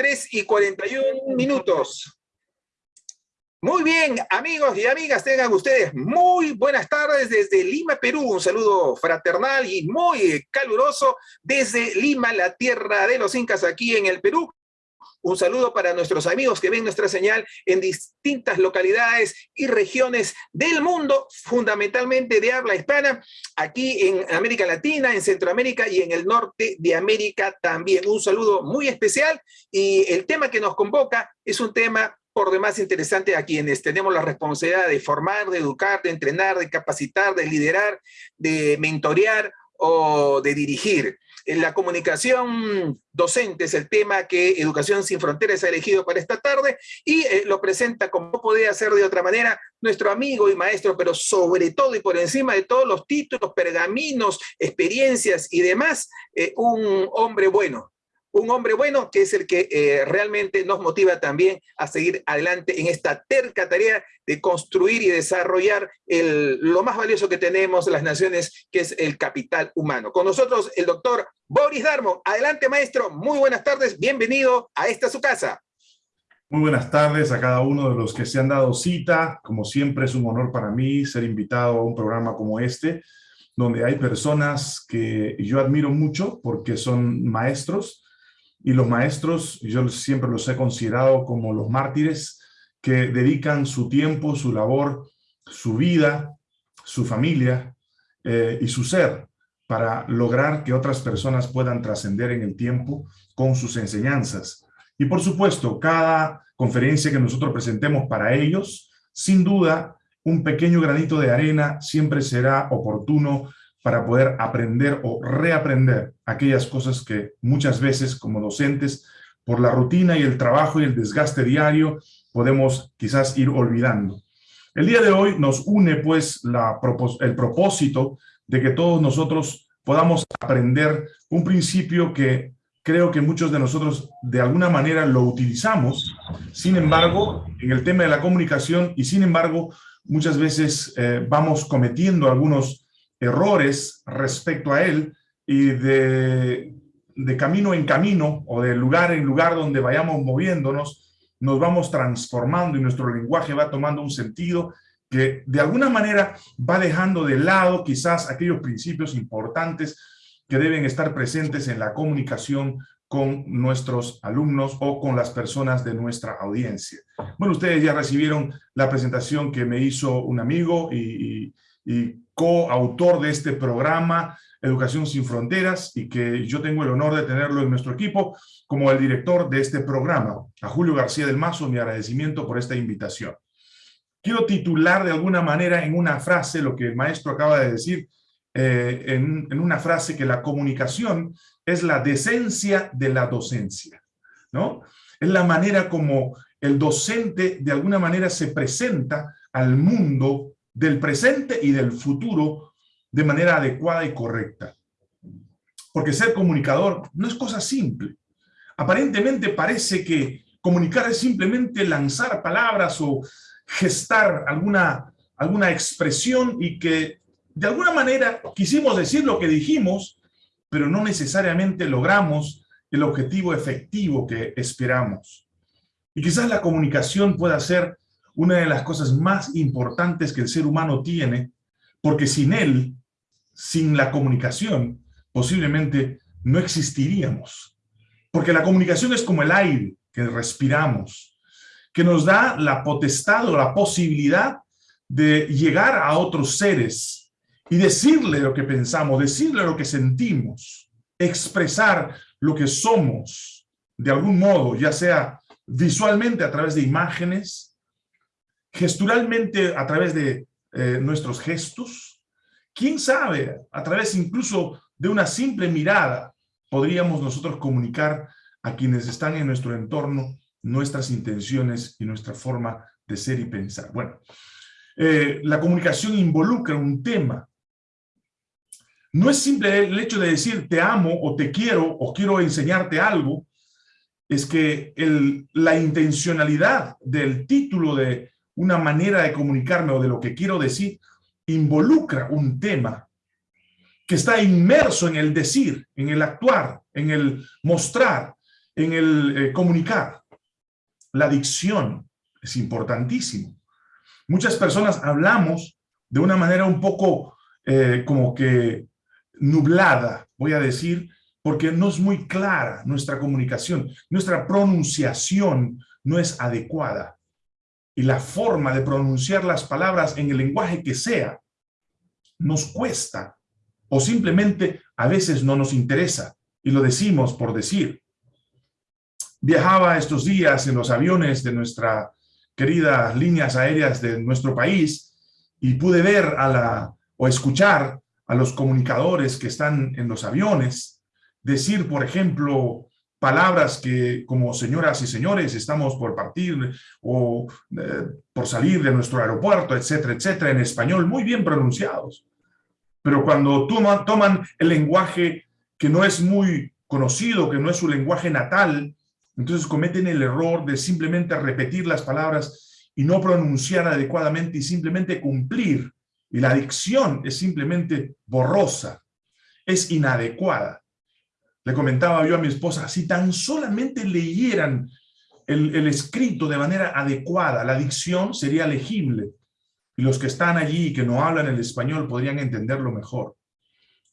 3 y 41 minutos. Muy bien, amigos y amigas, tengan ustedes muy buenas tardes desde Lima, Perú. Un saludo fraternal y muy caluroso desde Lima, la tierra de los incas aquí en el Perú. Un saludo para nuestros amigos que ven nuestra señal en distintas localidades y regiones del mundo, fundamentalmente de habla hispana, aquí en América Latina, en Centroamérica y en el norte de América también. Un saludo muy especial y el tema que nos convoca es un tema por demás interesante a quienes tenemos la responsabilidad de formar, de educar, de entrenar, de capacitar, de liderar, de mentorear o de dirigir. La comunicación docente es el tema que Educación Sin Fronteras ha elegido para esta tarde y eh, lo presenta como podía ser de otra manera nuestro amigo y maestro, pero sobre todo y por encima de todos los títulos, pergaminos, experiencias y demás, eh, un hombre bueno, un hombre bueno que es el que eh, realmente nos motiva también a seguir adelante en esta terca tarea de construir y desarrollar el, lo más valioso que tenemos las naciones, que es el capital humano. Con nosotros el doctor Boris Darmon. Adelante, maestro. Muy buenas tardes. Bienvenido a esta su casa. Muy buenas tardes a cada uno de los que se han dado cita. Como siempre es un honor para mí ser invitado a un programa como este, donde hay personas que yo admiro mucho porque son maestros, y los maestros, yo siempre los he considerado como los mártires que dedican su tiempo, su labor, su vida, su familia eh, y su ser para lograr que otras personas puedan trascender en el tiempo con sus enseñanzas. Y por supuesto, cada conferencia que nosotros presentemos para ellos, sin duda, un pequeño granito de arena siempre será oportuno para poder aprender o reaprender aquellas cosas que muchas veces como docentes, por la rutina y el trabajo y el desgaste diario, podemos quizás ir olvidando. El día de hoy nos une pues el propósito de que todos nosotros podamos aprender un principio que creo que muchos de nosotros de alguna manera lo utilizamos, sin embargo, en el tema de la comunicación y sin embargo, muchas veces eh, vamos cometiendo algunos errores respecto a él y de, camino en camino o de lugar en lugar donde vayamos moviéndonos, nos vamos transformando y nuestro lenguaje va tomando un sentido que de alguna manera va dejando de lado quizás aquellos principios importantes que deben estar presentes en la comunicación con nuestros alumnos o con las personas de nuestra audiencia. Bueno, ustedes ya recibieron la presentación que me hizo un amigo y coautor de este programa, Educación Sin Fronteras, y que yo tengo el honor de tenerlo en nuestro equipo como el director de este programa. A Julio García del Mazo, mi agradecimiento por esta invitación. Quiero titular de alguna manera en una frase lo que el maestro acaba de decir, eh, en, en, una frase que la comunicación es la decencia de la docencia, ¿no? Es la manera como el docente de alguna manera se presenta al mundo del presente y del futuro de manera adecuada y correcta. Porque ser comunicador no es cosa simple. Aparentemente parece que comunicar es simplemente lanzar palabras o gestar alguna, alguna expresión y que de alguna manera quisimos decir lo que dijimos, pero no necesariamente logramos el objetivo efectivo que esperamos. Y quizás la comunicación pueda ser una de las cosas más importantes que el ser humano tiene, porque sin él, sin la comunicación, posiblemente no existiríamos. Porque la comunicación es como el aire que respiramos, que nos da la potestad o la posibilidad de llegar a otros seres y decirle lo que pensamos, decirle lo que sentimos, expresar lo que somos de algún modo, ya sea visualmente a través de imágenes, gesturalmente a través de eh, nuestros gestos, quién sabe, a través incluso de una simple mirada, podríamos nosotros comunicar a quienes están en nuestro entorno nuestras intenciones y nuestra forma de ser y pensar. Bueno, eh, la comunicación involucra un tema. No es simple el hecho de decir te amo o te quiero o quiero enseñarte algo, es que el, la intencionalidad del título de una manera de comunicarme o de lo que quiero decir, involucra un tema que está inmerso en el decir, en el actuar, en el mostrar, en el eh, comunicar. La dicción es importantísimo. Muchas personas hablamos de una manera un poco eh, como que nublada, voy a decir, porque no es muy clara nuestra comunicación, nuestra pronunciación no es adecuada. Y la forma de pronunciar las palabras en el lenguaje que sea, nos cuesta o simplemente a veces no nos interesa y lo decimos por decir. Viajaba estos días en los aviones de nuestra queridas líneas aéreas de nuestro país y pude ver a la, o escuchar a los comunicadores que están en los aviones decir, por ejemplo, palabras que como señoras y señores estamos por partir o eh, por salir de nuestro aeropuerto, etcétera, etcétera, en español muy bien pronunciados. Pero cuando toman, el lenguaje que no es muy conocido, que no es su lenguaje natal, entonces cometen el error de simplemente repetir las palabras y no pronunciar adecuadamente y simplemente cumplir. Y la dicción es simplemente borrosa, es inadecuada. Le comentaba yo a mi esposa, si tan solamente leyeran el escrito de manera adecuada, la dicción sería legible y los que están allí y que no hablan el español podrían entenderlo mejor.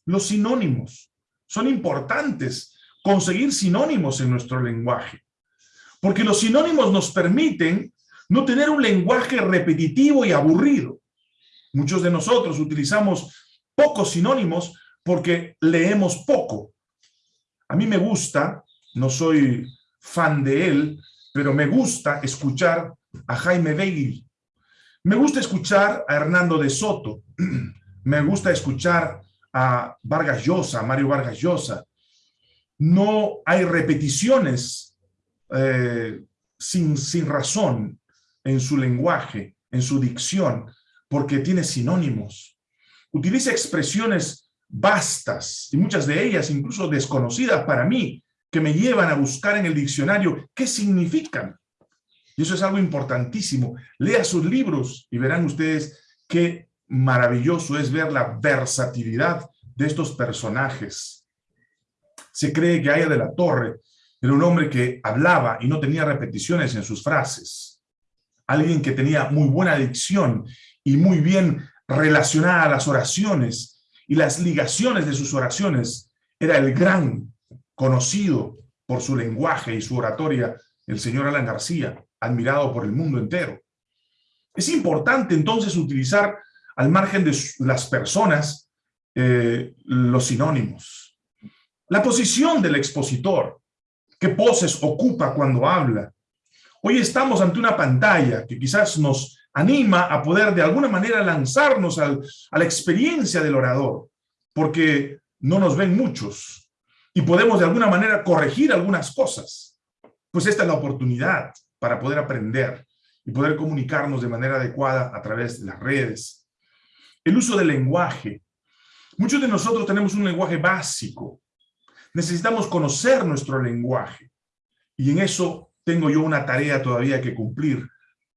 Los sinónimos son importantes conseguir sinónimos en nuestro lenguaje, porque los sinónimos nos permiten no tener un lenguaje repetitivo y aburrido. Muchos de nosotros utilizamos pocos sinónimos porque leemos poco. A mí me gusta, no soy fan de él, pero me gusta escuchar a Jaime Bailey. Me gusta escuchar a Hernando de Soto. Me gusta escuchar a Vargas Llosa, a Mario Vargas Llosa no hay repeticiones eh, sin, sin razón en su lenguaje, en su dicción, porque tiene sinónimos. Utiliza expresiones vastas y muchas de ellas incluso desconocidas para mí, que me llevan a buscar en el diccionario qué significan. Y eso es algo importantísimo. Lea sus libros y verán ustedes qué maravilloso es ver la versatilidad de estos personajes se cree que Aya de la Torre era un hombre que hablaba y no tenía repeticiones en sus frases. Alguien que tenía muy buena dicción y muy bien relacionada a las oraciones y las ligaciones de sus oraciones. Era el gran conocido por su lenguaje y su oratoria, el señor Alan García, admirado por el mundo entero. Es importante entonces utilizar al margen de las personas eh, los sinónimos la posición del expositor, qué poses ocupa cuando habla. Hoy estamos ante una pantalla que quizás nos anima a poder de alguna manera lanzarnos a la experiencia del orador, porque no nos ven muchos y podemos de alguna manera corregir algunas cosas. Pues esta es la oportunidad para poder aprender y poder comunicarnos de manera adecuada a través de las redes. El uso del lenguaje. Muchos de nosotros tenemos un lenguaje básico, necesitamos conocer nuestro lenguaje. Y en eso tengo yo una tarea todavía que cumplir.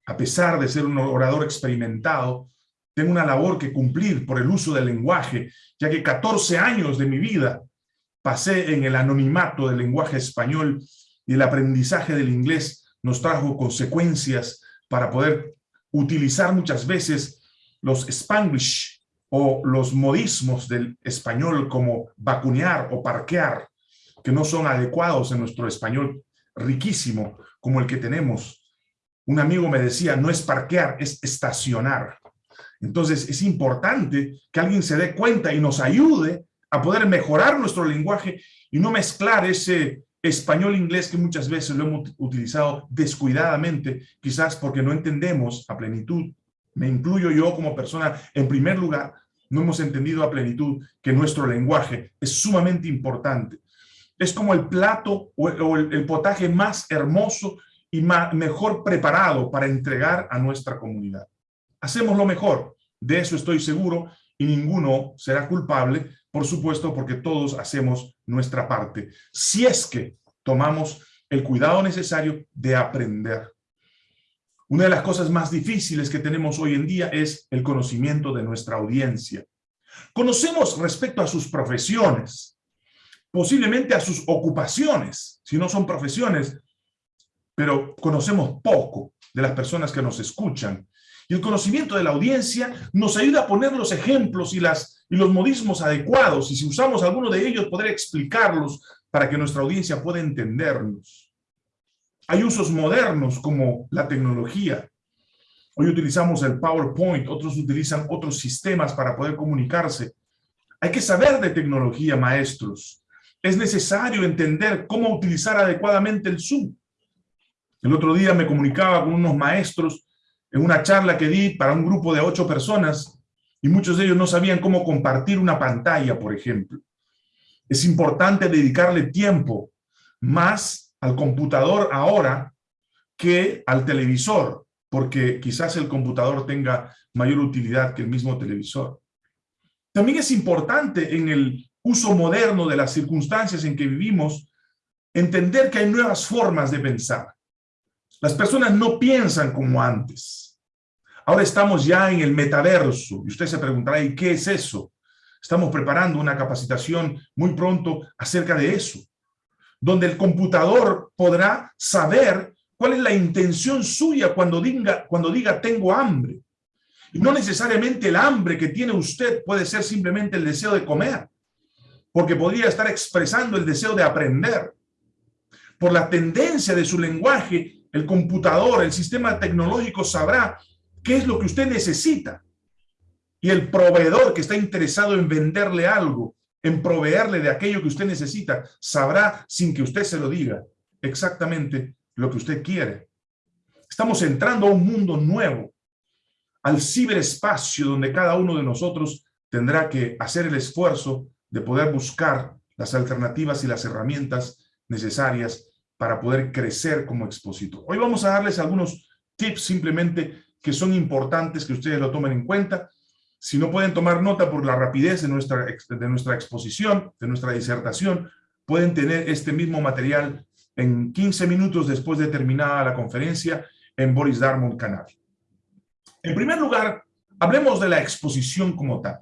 A pesar de ser un orador experimentado, tengo una labor que cumplir por el uso del lenguaje, ya que 14 años de mi vida pasé en el anonimato del lenguaje español y el aprendizaje del inglés nos trajo consecuencias para poder utilizar muchas veces los spanglish o los modismos del español como vacunear o parquear que no son adecuados en nuestro español riquísimo como el que tenemos. Un amigo me decía, no es parquear, es estacionar. Entonces es importante que alguien se dé cuenta y nos ayude a poder mejorar nuestro lenguaje y no mezclar ese español-inglés que muchas veces lo hemos utilizado descuidadamente, quizás porque no entendemos a plenitud. Me incluyo yo como persona, en primer lugar, no hemos entendido a plenitud que nuestro lenguaje es sumamente importante es como el plato o el, potaje más hermoso y mejor preparado para entregar a nuestra comunidad. Hacemos lo mejor, de eso estoy seguro, y ninguno será culpable, por supuesto, porque todos hacemos nuestra parte, si es que tomamos el cuidado necesario de aprender. Una de las cosas más difíciles que tenemos hoy en día es el conocimiento de nuestra audiencia. Conocemos respecto a sus profesiones, posiblemente a sus ocupaciones, si no son profesiones, pero conocemos poco de las personas que nos escuchan. Y el conocimiento de la audiencia nos ayuda a poner los ejemplos y, los modismos adecuados, y si usamos alguno de ellos, poder explicarlos para que nuestra audiencia pueda entendernos. Hay usos modernos como la tecnología. Hoy utilizamos el PowerPoint, otros utilizan otros sistemas para poder comunicarse. Hay que saber de tecnología, maestros. Es necesario entender cómo utilizar adecuadamente el Zoom. El otro día me comunicaba con unos maestros en una charla que di para un grupo de ocho personas y muchos de ellos no sabían cómo compartir una pantalla, por ejemplo. Es importante dedicarle tiempo más al computador ahora que al televisor, porque quizás el computador tenga mayor utilidad que el mismo televisor. También es importante en el uso moderno de las circunstancias en que vivimos, entender que hay nuevas formas de pensar. Las personas no piensan como antes. Ahora estamos ya en el metaverso y usted se preguntará, ¿y qué es eso? Estamos preparando una capacitación muy pronto acerca de eso, donde el computador podrá saber cuál es la intención suya cuando diga, cuando diga tengo hambre. No necesariamente el hambre que tiene usted puede ser simplemente el deseo de comer, porque podría estar expresando el deseo de aprender. Por la tendencia de su lenguaje, el computador, el sistema tecnológico sabrá qué es lo que usted necesita. Y el proveedor que está interesado en venderle algo, en proveerle de aquello que usted necesita, sabrá sin que usted se lo diga exactamente lo que usted quiere. Estamos entrando a un mundo nuevo, al ciberespacio donde cada uno de nosotros tendrá que hacer el esfuerzo de poder buscar las alternativas y las herramientas necesarias para poder crecer como expositor. Hoy vamos a darles algunos tips simplemente que son importantes que ustedes lo tomen en cuenta. Si no pueden tomar nota por la rapidez de nuestra, de nuestra exposición, de nuestra disertación, pueden tener este mismo material en 15 minutos después de terminada la conferencia en Boris Darmon Canal. En primer lugar, hablemos de la exposición como tal.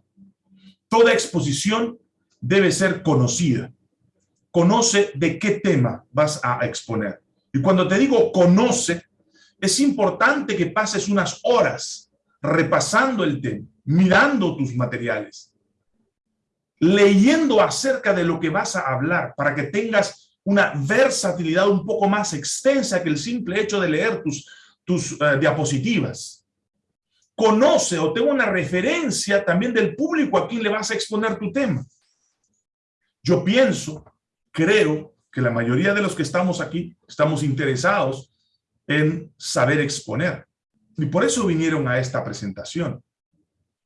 Toda exposición debe ser conocida. Conoce de qué tema vas a exponer. Y cuando te digo conoce, es importante que pases unas horas repasando el tema, mirando tus materiales, leyendo acerca de lo que vas a hablar para que tengas una versatilidad un poco más extensa que el simple hecho de leer tus, eh, diapositivas. Conoce o tenga una referencia también del público a quien le vas a exponer tu tema. Yo pienso, creo que la mayoría de los que estamos aquí estamos interesados en saber exponer. Y por eso vinieron a esta presentación.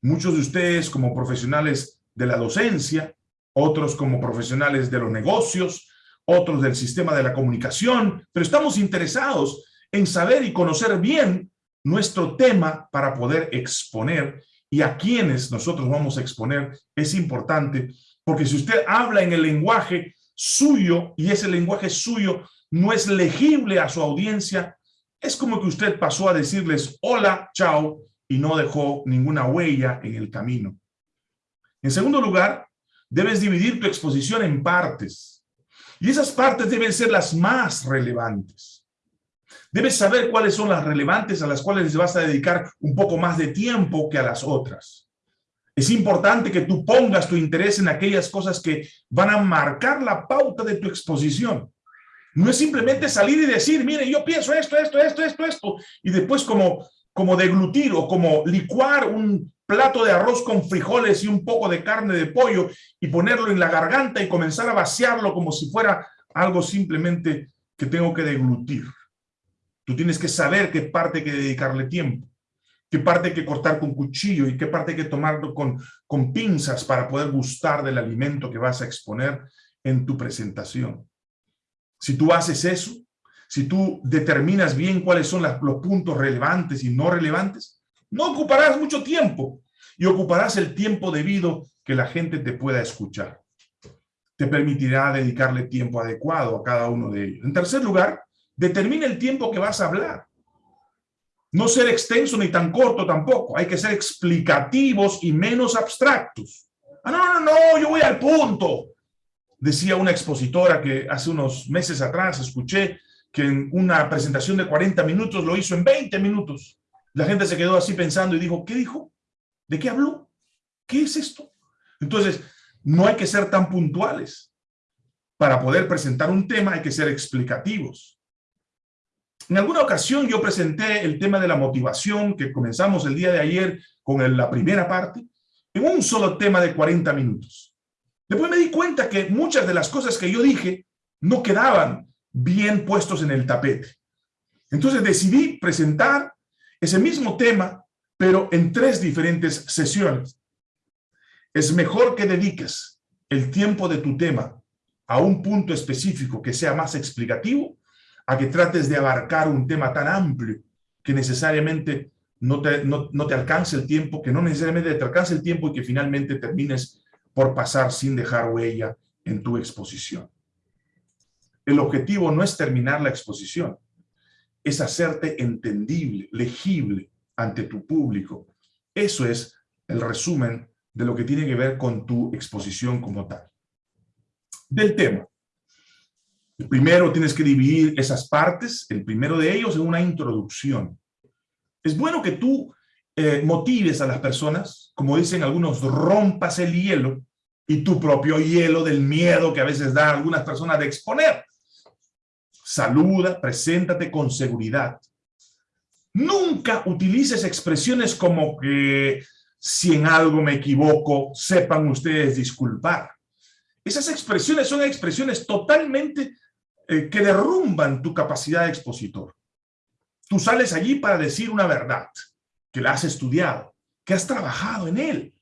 Muchos de ustedes como profesionales de la docencia, otros como profesionales de los negocios, otros del sistema de la comunicación, pero estamos interesados en saber y conocer bien nuestro tema para poder exponer y a quienes nosotros vamos a exponer es importante, porque si usted habla en el lenguaje suyo y ese lenguaje suyo no es legible a su audiencia, es como que usted pasó a decirles hola, chao, y no dejó ninguna huella en el camino. En segundo lugar, debes dividir tu exposición en partes. Y esas partes deben ser las más relevantes. Debes saber cuáles son las relevantes a las cuales les vas a dedicar un poco más de tiempo que a las otras. Es importante que tú pongas tu interés en aquellas cosas que van a marcar la pauta de tu exposición. No es simplemente salir y decir, mire, yo pienso esto, esto, esto, esto, esto, y después como, como deglutir o como licuar un plato de arroz con frijoles y un poco de carne de pollo y ponerlo en la garganta y comenzar a vaciarlo como si fuera algo simplemente que tengo que deglutir. Tú tienes que saber qué parte que dedicarle tiempo, qué parte que cortar con cuchillo y qué parte que tomarlo con, con pinzas para poder gustar del alimento que vas a exponer en tu presentación. Si tú haces eso, si tú determinas bien cuáles son los puntos relevantes y no relevantes, no ocuparás mucho tiempo y ocuparás el tiempo debido que la gente te pueda escuchar. Te permitirá dedicarle tiempo adecuado a cada uno de ellos. En tercer lugar, determina el tiempo que vas a hablar. No ser extenso ni tan corto tampoco. Hay que ser explicativos y menos abstractos. Ah, no, no, no, yo voy al punto. Decía una expositora que hace unos meses atrás escuché que en una presentación de 40 minutos lo hizo en 20 minutos. La gente se quedó así pensando y dijo, ¿qué dijo? ¿De qué habló? ¿Qué es esto? Entonces, no hay que ser tan puntuales. Para poder presentar un tema hay que ser explicativos. En alguna ocasión yo presenté el tema de la motivación que comenzamos el día de ayer con la primera parte en un solo tema de 40 minutos. Después me di cuenta que muchas de las cosas que yo dije no quedaban bien puestos en el tapete. Entonces decidí presentar ese mismo tema, pero en tres diferentes sesiones. Es mejor que dediques el tiempo de tu tema a un punto específico que sea más explicativo, a que trates de abarcar un tema tan amplio que necesariamente no te, no, te alcance el tiempo, que no necesariamente te alcance el tiempo y que finalmente termines por pasar sin dejar huella en tu exposición. El objetivo no es terminar la exposición, es hacerte entendible, legible ante tu público. Eso es el resumen de lo que tiene que ver con tu exposición como tal. Del tema. Primero tienes que dividir esas partes, el primero de ellos en una introducción. Es bueno que tú eh, motives a las personas, como dicen algunos, rompas el hielo y tu propio hielo del miedo que a veces da a algunas personas de exponer. Saluda, preséntate con seguridad. Nunca utilices expresiones como que si en algo me equivoco, sepan ustedes disculpar. Esas expresiones son expresiones totalmente eh, que derrumban tu capacidad de expositor. Tú sales allí para decir una verdad, que la has estudiado, que has trabajado en él.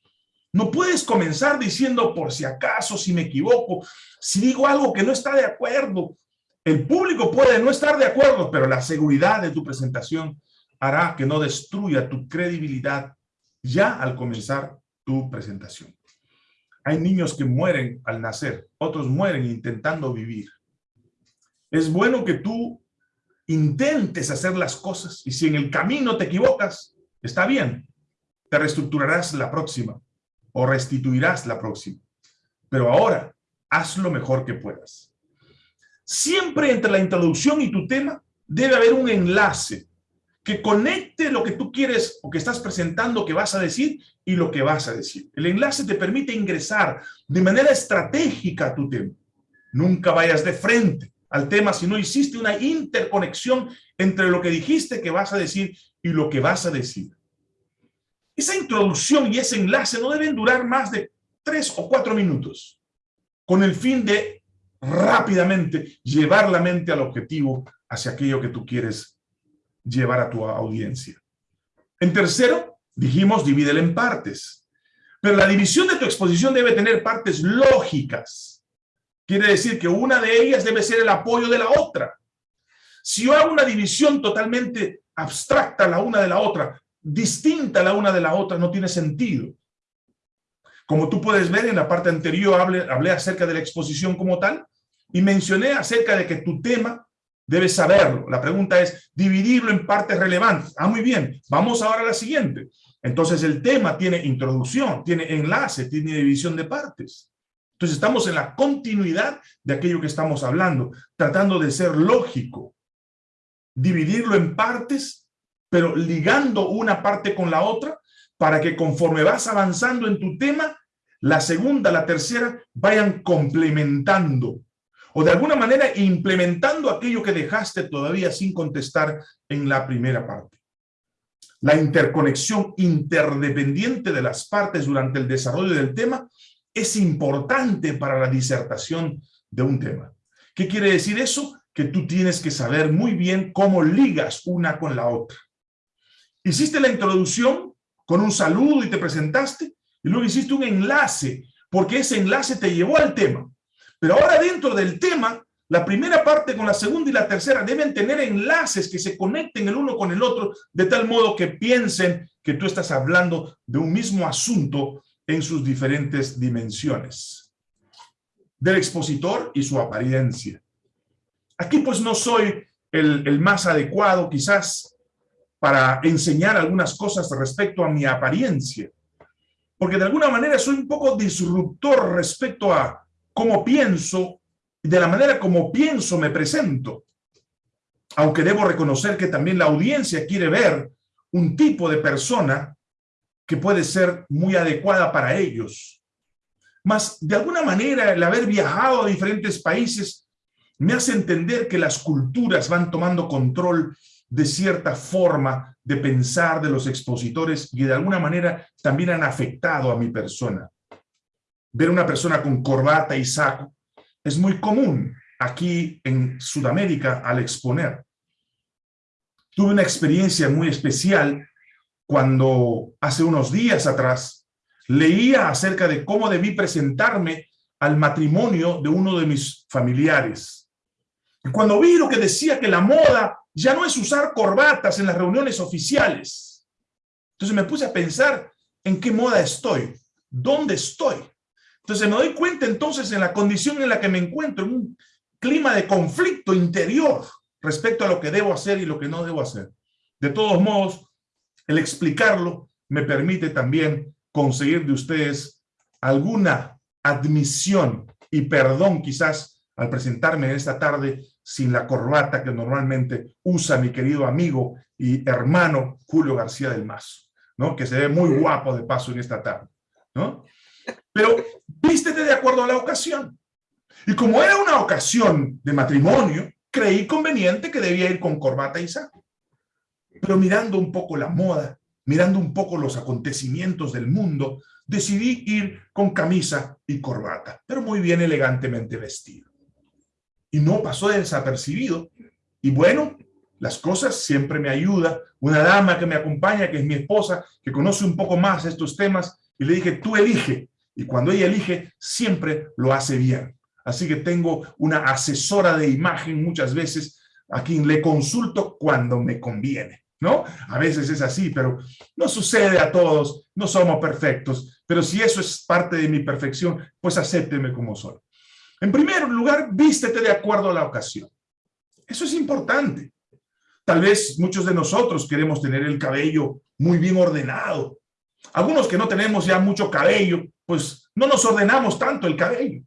No puedes comenzar diciendo por si acaso, si me equivoco, si digo algo que no está de acuerdo. El público puede no estar de acuerdo, pero la seguridad de tu presentación hará que no destruya tu credibilidad ya al comenzar tu presentación. Hay niños que mueren al nacer, otros mueren intentando vivir. Es bueno que tú intentes hacer las cosas y si en el camino te equivocas, está bien, te reestructurarás la próxima o restituirás la próxima. Pero ahora, haz lo mejor que puedas. Siempre entre la introducción y tu tema debe haber un enlace que conecte lo que tú quieres o que estás presentando, que vas a decir y lo que vas a decir. El enlace te permite ingresar de manera estratégica a tu tema. Nunca vayas de frente al tema si no hiciste una interconexión entre lo que dijiste que vas a decir y lo que vas a decir. Esa introducción y ese enlace no deben durar más de tres o cuatro minutos, con el fin de rápidamente llevar la mente al objetivo hacia aquello que tú quieres llevar a tu audiencia. En tercero, dijimos, divídela en partes. Pero la división de tu exposición debe tener partes lógicas. Quiere decir que una de ellas debe ser el apoyo de la otra. Si yo hago una división totalmente abstracta la una de la otra, distinta la una de la otra, no tiene sentido. Como tú puedes ver en la parte anterior, hablé, acerca de la exposición como tal y mencioné acerca de que tu tema Debes saberlo. La pregunta es dividirlo en partes relevantes. Ah, muy bien. Vamos ahora a la siguiente. Entonces el tema tiene introducción, tiene enlace, tiene división de partes. Entonces estamos en la continuidad de aquello que estamos hablando, tratando de ser lógico. Dividirlo en partes, pero ligando una parte con la otra, para que conforme vas avanzando en tu tema, la segunda, la tercera, vayan complementando o de alguna manera implementando aquello que dejaste todavía sin contestar en la primera parte. La interconexión interdependiente de las partes durante el desarrollo del tema es importante para la disertación de un tema. ¿Qué quiere decir eso? Que tú tienes que saber muy bien cómo ligas una con la otra. Hiciste la introducción con un saludo y te presentaste, y luego hiciste un enlace, porque ese enlace te llevó al tema. Pero ahora dentro del tema, la primera parte con la segunda y la tercera deben tener enlaces que se conecten el uno con el otro, de tal modo que piensen que tú estás hablando de un mismo asunto en sus diferentes dimensiones. Del expositor y su apariencia. Aquí pues no soy el, más adecuado quizás para enseñar algunas cosas respecto a mi apariencia, porque de alguna manera soy un poco disruptor respecto a cómo pienso, de la manera como pienso me presento. Aunque debo reconocer que también la audiencia quiere ver un tipo de persona que puede ser muy adecuada para ellos. Mas, de alguna manera, el haber viajado a diferentes países me hace entender que las culturas van tomando control de cierta forma de pensar de los expositores y de alguna manera también han afectado a mi persona. Ver una persona con corbata y saco es muy común aquí en Sudamérica al exponer. Tuve una experiencia muy especial cuando hace unos días atrás leía acerca de cómo debí presentarme al matrimonio de uno de mis familiares. Cuando vi lo que decía que la moda ya no es usar corbatas en las reuniones oficiales. Entonces me puse a pensar en qué moda estoy, dónde estoy. Entonces me doy cuenta entonces en la condición en la que me encuentro, en un clima de conflicto interior respecto a lo que debo hacer y lo que no debo hacer. De todos modos, el explicarlo me permite también conseguir de ustedes alguna admisión y perdón quizás al presentarme esta tarde sin la corbata que normalmente usa mi querido amigo y hermano Julio García del Mazo, ¿no? que se ve muy guapo de paso en esta tarde. ¿no? Pero vístete de acuerdo a la ocasión. Y como era una ocasión de matrimonio, creí conveniente que debía ir con corbata y saco. Pero mirando un poco la moda, mirando un poco los acontecimientos del mundo, decidí ir con camisa y corbata, pero muy bien elegantemente vestido y no pasó desapercibido. Y bueno, las cosas siempre me ayuda. Una dama que me acompaña, que es mi esposa, que conoce un poco más estos temas, y le dije, tú elige. Y cuando ella elige, siempre lo hace bien. Así que tengo una asesora de imagen muchas veces a quien le consulto cuando me conviene, ¿no? A veces es así, pero no sucede a todos, no somos perfectos, pero si eso es parte de mi perfección, pues acépteme como soy. En primer lugar, vístete de acuerdo a la ocasión. Eso es importante. Tal vez muchos de nosotros queremos tener el cabello muy bien ordenado. Algunos que no tenemos ya mucho cabello, pues no nos ordenamos tanto el cabello.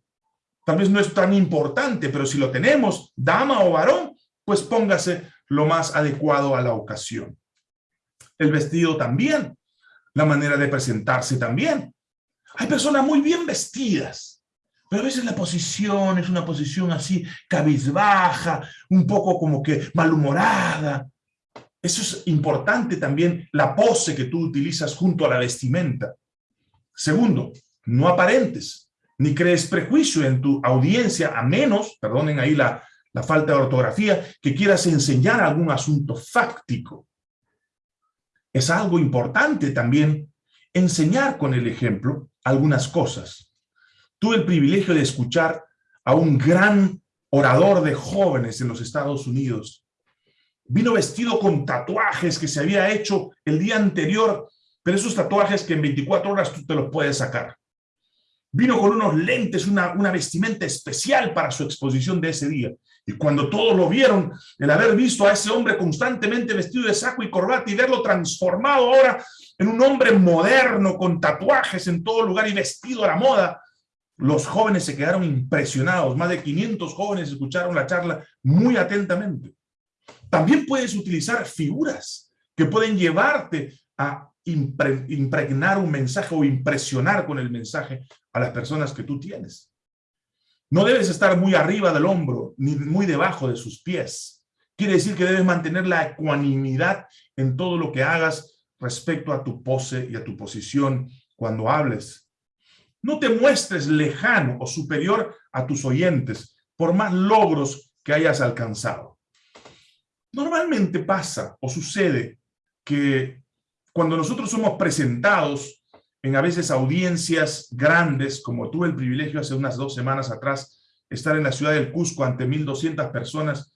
Tal vez no es tan importante, pero si lo tenemos, dama o varón, pues póngase lo más adecuado a la ocasión. El vestido también, la manera de presentarse también. Hay personas muy bien vestidas, pero a veces la posición es una posición así cabizbaja, un poco como que malhumorada. Eso es importante también, la pose que tú utilizas junto a la vestimenta. Segundo, no aparentes, ni crees prejuicio en tu audiencia, a menos, perdonen ahí la, la falta de ortografía, que quieras enseñar algún asunto fáctico. Es algo importante también enseñar con el ejemplo algunas cosas tuve el privilegio de escuchar a un gran orador de jóvenes en los Estados Unidos. Vino vestido con tatuajes que se había hecho el día anterior, pero esos tatuajes que en 24 horas tú te los puedes sacar. Vino con unos lentes, una, una vestimenta especial para su exposición de ese día. Y cuando todos lo vieron, el haber visto a ese hombre constantemente vestido de saco y corbata y verlo transformado ahora en un hombre moderno, con tatuajes en todo lugar y vestido a la moda, los jóvenes se quedaron impresionados, más de 500 jóvenes escucharon la charla muy atentamente. También puedes utilizar figuras que pueden llevarte a impregnar un mensaje o impresionar con el mensaje a las personas que tú tienes. No debes estar muy arriba del hombro, ni muy debajo de sus pies. Quiere decir que debes mantener la ecuanimidad en todo lo que hagas respecto a tu pose y a tu posición cuando hables. No te muestres lejano o superior a tus oyentes por más logros que hayas alcanzado. Normalmente pasa o sucede que cuando nosotros somos presentados en a veces audiencias grandes, como tuve el privilegio hace unas dos semanas atrás, estar en la ciudad del Cusco ante 1.200 personas,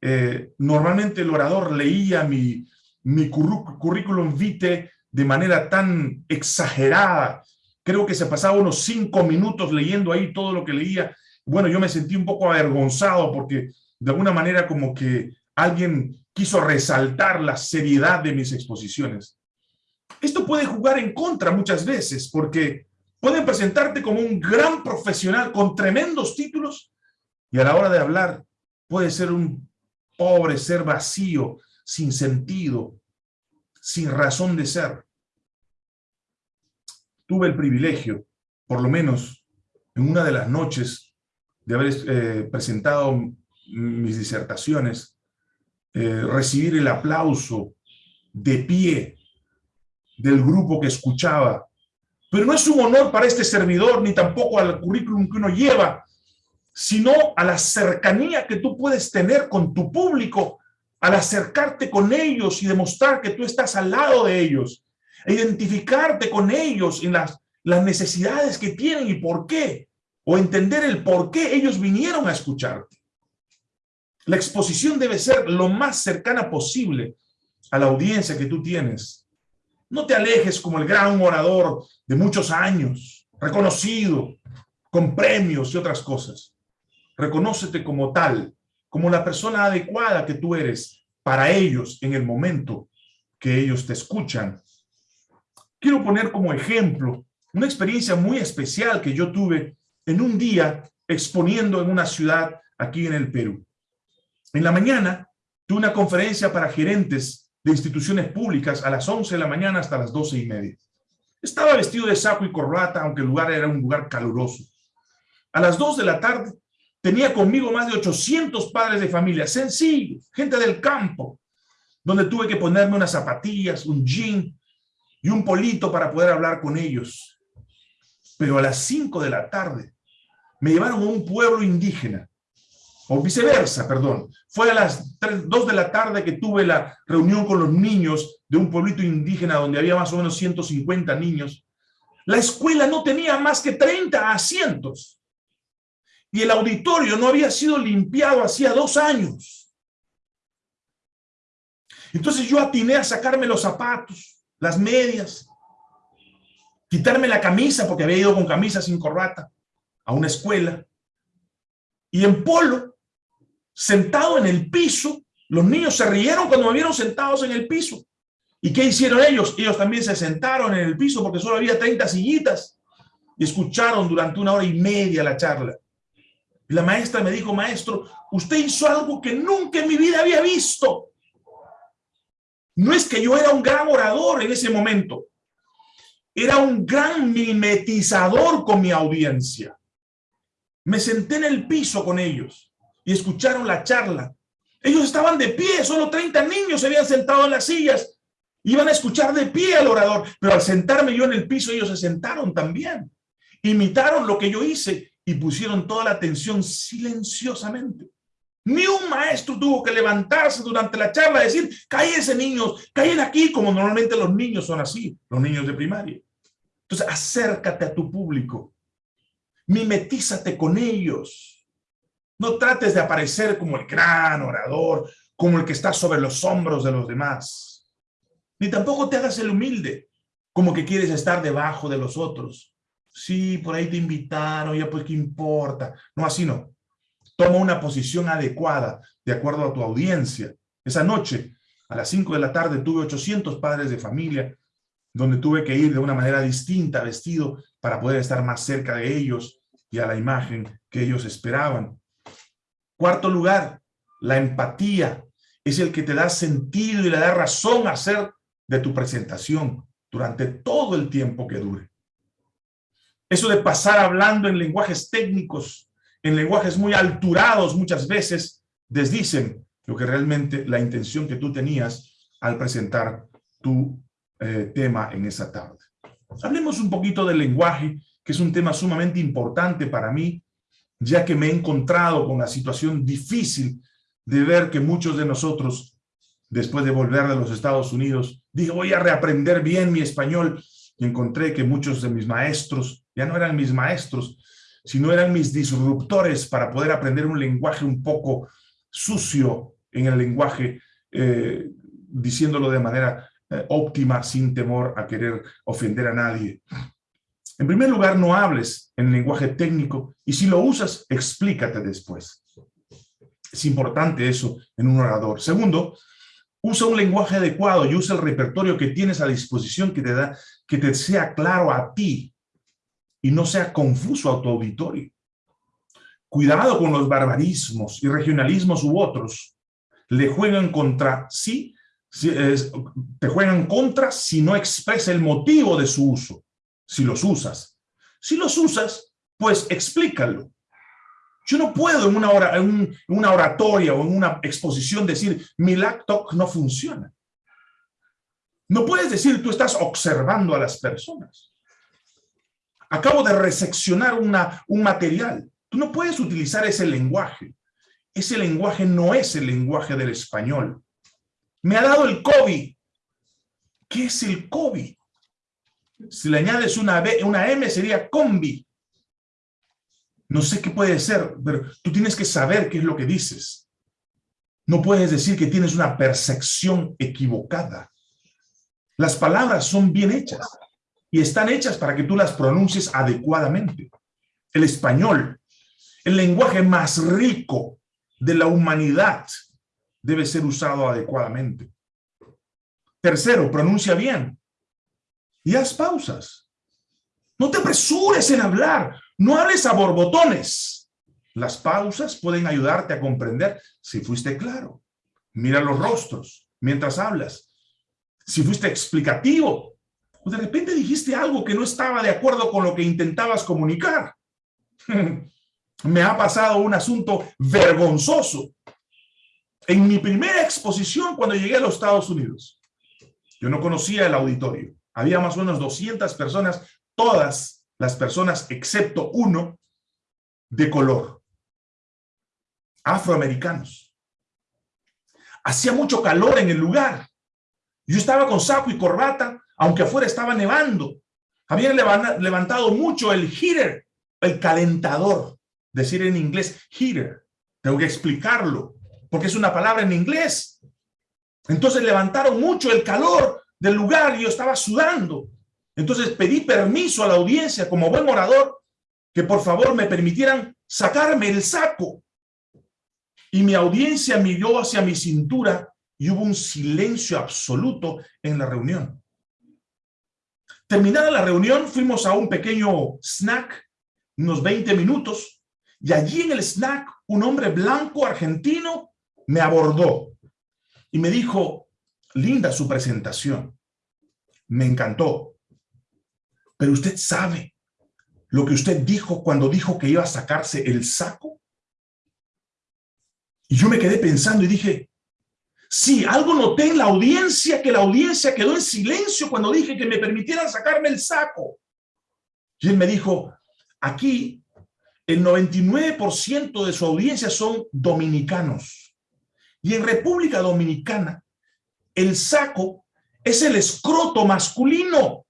eh, normalmente el orador leía mi, mi currículum vitae de manera tan exagerada Creo que se pasaba unos cinco minutos leyendo ahí todo lo que leía. Bueno, yo me sentí un poco avergonzado porque de alguna manera como que alguien quiso resaltar la seriedad de mis exposiciones. Esto puede jugar en contra muchas veces porque Pueden presentarte como un gran profesional con tremendos títulos y a la hora de hablar puede ser un pobre ser vacío, sin sentido, sin razón de ser. Tuve el privilegio, por lo menos en una de las noches, de haber eh, presentado mis disertaciones, eh, recibir el aplauso de pie del grupo que escuchaba. Pero no es un honor para este servidor, ni tampoco al currículum que uno lleva, sino a la cercanía que tú puedes tener con tu público al acercarte con ellos y demostrar que tú estás al lado de ellos, e identificarte con ellos en las, las necesidades que tienen y por qué, o entender el por qué ellos vinieron a escucharte. La exposición debe ser lo más cercana posible a la audiencia que tú tienes. No te alejes como el gran orador de muchos años, reconocido, con premios y otras cosas. Reconócete como tal, como la persona adecuada que tú eres para ellos en el momento que ellos te escuchan. Quiero poner como ejemplo una experiencia muy especial que yo tuve en un día exponiendo en una ciudad aquí en el Perú. En la mañana tuve una conferencia para gerentes de instituciones públicas a las 11 de la mañana hasta las 12 y media. Estaba vestido de saco y corbata, aunque el lugar era un lugar caluroso. A las 2 de la tarde tenía conmigo más de 800 padres de familia, sencillos, gente del campo, donde tuve que ponerme unas zapatillas, un jean y un polito para poder hablar con ellos. Pero a las 5 de la tarde me llevaron a un pueblo indígena o viceversa, perdón. Fue a las 3, 2 de la tarde que tuve la reunión con los niños de un pueblito indígena donde había más o menos 150 niños. La escuela no tenía más que 30 asientos. Y el auditorio no había sido limpiado hacía dos años. Entonces yo atiné a sacarme los zapatos, las medias, quitarme la camisa, porque había ido con camisa sin corbata, a una escuela. Y en polo, sentado en el piso, los niños se rieron cuando me vieron sentados en el piso. ¿Y qué hicieron ellos? Ellos también se sentaron en el piso porque solo había 30 sillitas y escucharon durante una hora y media la charla. La maestra me dijo, maestro, usted hizo algo que nunca en mi vida había visto. No es que yo era un gran orador en ese momento. Era un gran mimetizador con mi audiencia. Me senté en el piso con ellos y escucharon la charla. Ellos estaban de pie, solo 30 niños se habían sentado en las sillas. Iban a escuchar de pie al orador, pero al sentarme yo en el piso, ellos se sentaron también. Imitaron lo que yo hice y pusieron toda la atención silenciosamente. Ni un maestro tuvo que levantarse durante la charla y decir, cállense niños, callen aquí, como normalmente los niños son así, los niños de primaria. Entonces, acércate a tu público, mimetízate con ellos. No trates de aparecer como el gran orador, como el que está sobre los hombros de los demás. Ni tampoco te hagas el humilde, como que quieres estar debajo de los otros. Sí, por ahí te invitaron, ya pues qué importa. No, así no. Toma una posición adecuada, de acuerdo a tu audiencia. Esa noche, a las 5 de la tarde, tuve 800 padres de familia, donde tuve que ir de una manera distinta, vestido, para poder estar más cerca de ellos y a la imagen que ellos esperaban. Cuarto lugar, la empatía es el que te da sentido y le da razón a hacer de tu presentación durante todo el tiempo que dure. Eso de pasar hablando en lenguajes técnicos, en lenguajes muy alturados muchas veces, desdicen lo que realmente la intención que tú tenías al presentar tu eh, tema en esa tarde. Hablemos un poquito del lenguaje, que es un tema sumamente importante para mí ya que me he encontrado con la situación difícil de ver que muchos de nosotros, después de volver de los Estados Unidos, dije, voy a reaprender bien mi español, y encontré que muchos de mis maestros ya no eran mis maestros, sino eran mis disruptores para poder aprender un lenguaje un poco sucio en el lenguaje, eh, diciéndolo de manera eh, óptima, sin temor a querer ofender a nadie. En primer lugar, no hables en lenguaje técnico y si lo usas, explícate después. Es importante eso en un orador. Segundo, usa un lenguaje adecuado y usa el repertorio que tienes a disposición que te da, que te sea claro a ti. Y no sea confuso a tu auditorio. Cuidado con los barbarismos y regionalismos u otros. Le juegan contra sí, te juegan contra si no expresa el motivo de su uso, si los usas. Si los usas, pues explícalo. Yo no puedo en una, hora, en una oratoria o en una exposición decir, mi laptop no funciona. No puedes decir, tú estás observando a las personas. Acabo de reseccionar una, un material. Tú no puedes utilizar ese lenguaje. Ese lenguaje no es el lenguaje del español. Me ha dado el COVID. ¿Qué es el COVID? Si le añades una, B, una M sería combi. No sé qué puede ser, pero tú tienes que saber qué es lo que dices. No puedes decir que tienes una percepción equivocada. Las palabras son bien hechas y están hechas para que tú las pronuncies adecuadamente. El español, el lenguaje más rico de la humanidad, debe ser usado adecuadamente. Tercero, pronuncia bien y haz pausas. No te apresures en hablar, no hables a borbotones. Las pausas pueden ayudarte a comprender si fuiste claro. Mira los rostros mientras hablas. Si fuiste explicativo, de repente dijiste algo que no estaba de acuerdo con lo que intentabas comunicar. Me ha pasado un asunto vergonzoso. En mi primera exposición cuando llegué a los Estados Unidos, yo no conocía el auditorio. Había más o menos 200 personas, todas las personas excepto uno de color, afroamericanos. Hacía mucho calor en el lugar. Yo estaba con saco y corbata, aunque afuera estaba nevando. Habían levantado mucho el heater, el calentador. Decir en inglés heater. Tengo que explicarlo, porque es una palabra en inglés. Entonces levantaron mucho el calor del lugar y yo estaba sudando. Entonces pedí permiso a la audiencia como buen orador que por favor me permitieran sacarme el saco. Y mi audiencia miró hacia mi cintura y hubo un silencio absoluto en la reunión. Terminada la reunión, fuimos a un pequeño snack, unos 20 minutos, y allí en el snack, un hombre blanco argentino me abordó y me dijo, linda su presentación, me encantó, pero usted sabe lo que usted dijo cuando dijo que iba a sacarse el saco. Y yo me quedé pensando y dije, Sí, algo noté en la audiencia, que la audiencia quedó en silencio cuando dije que me permitieran sacarme el saco. Y él me dijo, aquí el 99% de su audiencia son dominicanos. Y en República Dominicana, el saco es el escroto masculino.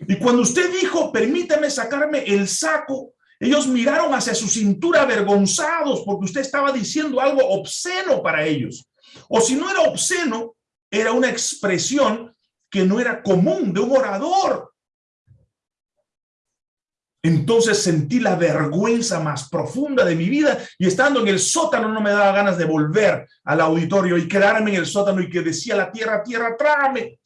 Y cuando usted dijo, permítame sacarme el saco, ellos miraron hacia su cintura avergonzados porque usted estaba diciendo algo obsceno para ellos. O si no era obsceno, era una expresión que no era común de un orador. Entonces sentí la vergüenza más profunda de mi vida y estando en el sótano no me daba ganas de volver al auditorio y quedarme en el sótano y que decía la tierra, tierra, trágame.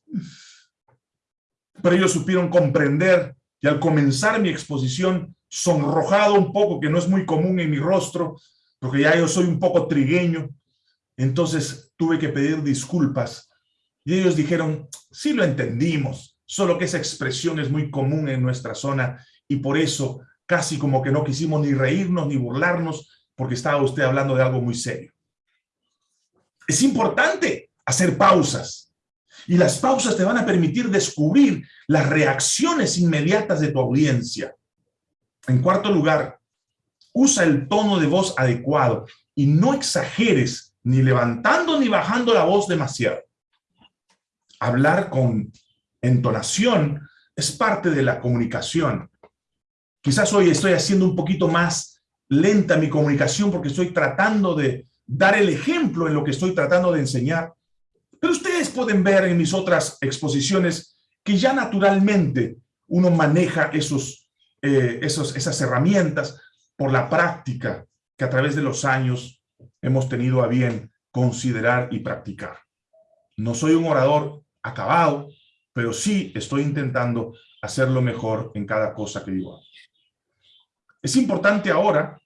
Pero ellos supieron comprender y al comenzar mi exposición, sonrojado un poco, que no es muy común en mi rostro, porque ya yo soy un poco trigueño, entonces tuve que pedir disculpas y ellos dijeron, sí lo entendimos, solo que esa expresión es muy común en nuestra zona y por eso casi como que no quisimos ni reírnos ni burlarnos porque estaba usted hablando de algo muy serio. Es importante hacer pausas y las pausas te van a permitir descubrir las reacciones inmediatas de tu audiencia. En cuarto lugar, usa el tono de voz adecuado y no exageres ni levantando ni bajando la voz demasiado. Hablar con entonación es parte de la comunicación. Quizás hoy estoy haciendo un poquito más lenta mi comunicación porque estoy tratando de dar el ejemplo en lo que estoy tratando de enseñar. Pero ustedes pueden ver en mis otras exposiciones que ya naturalmente uno maneja esos, eh, esos, esas herramientas por la práctica que a través de los años hemos tenido a bien considerar y practicar. No soy un orador acabado, pero sí estoy intentando hacerlo mejor en cada cosa que yo hago. Es importante ahora,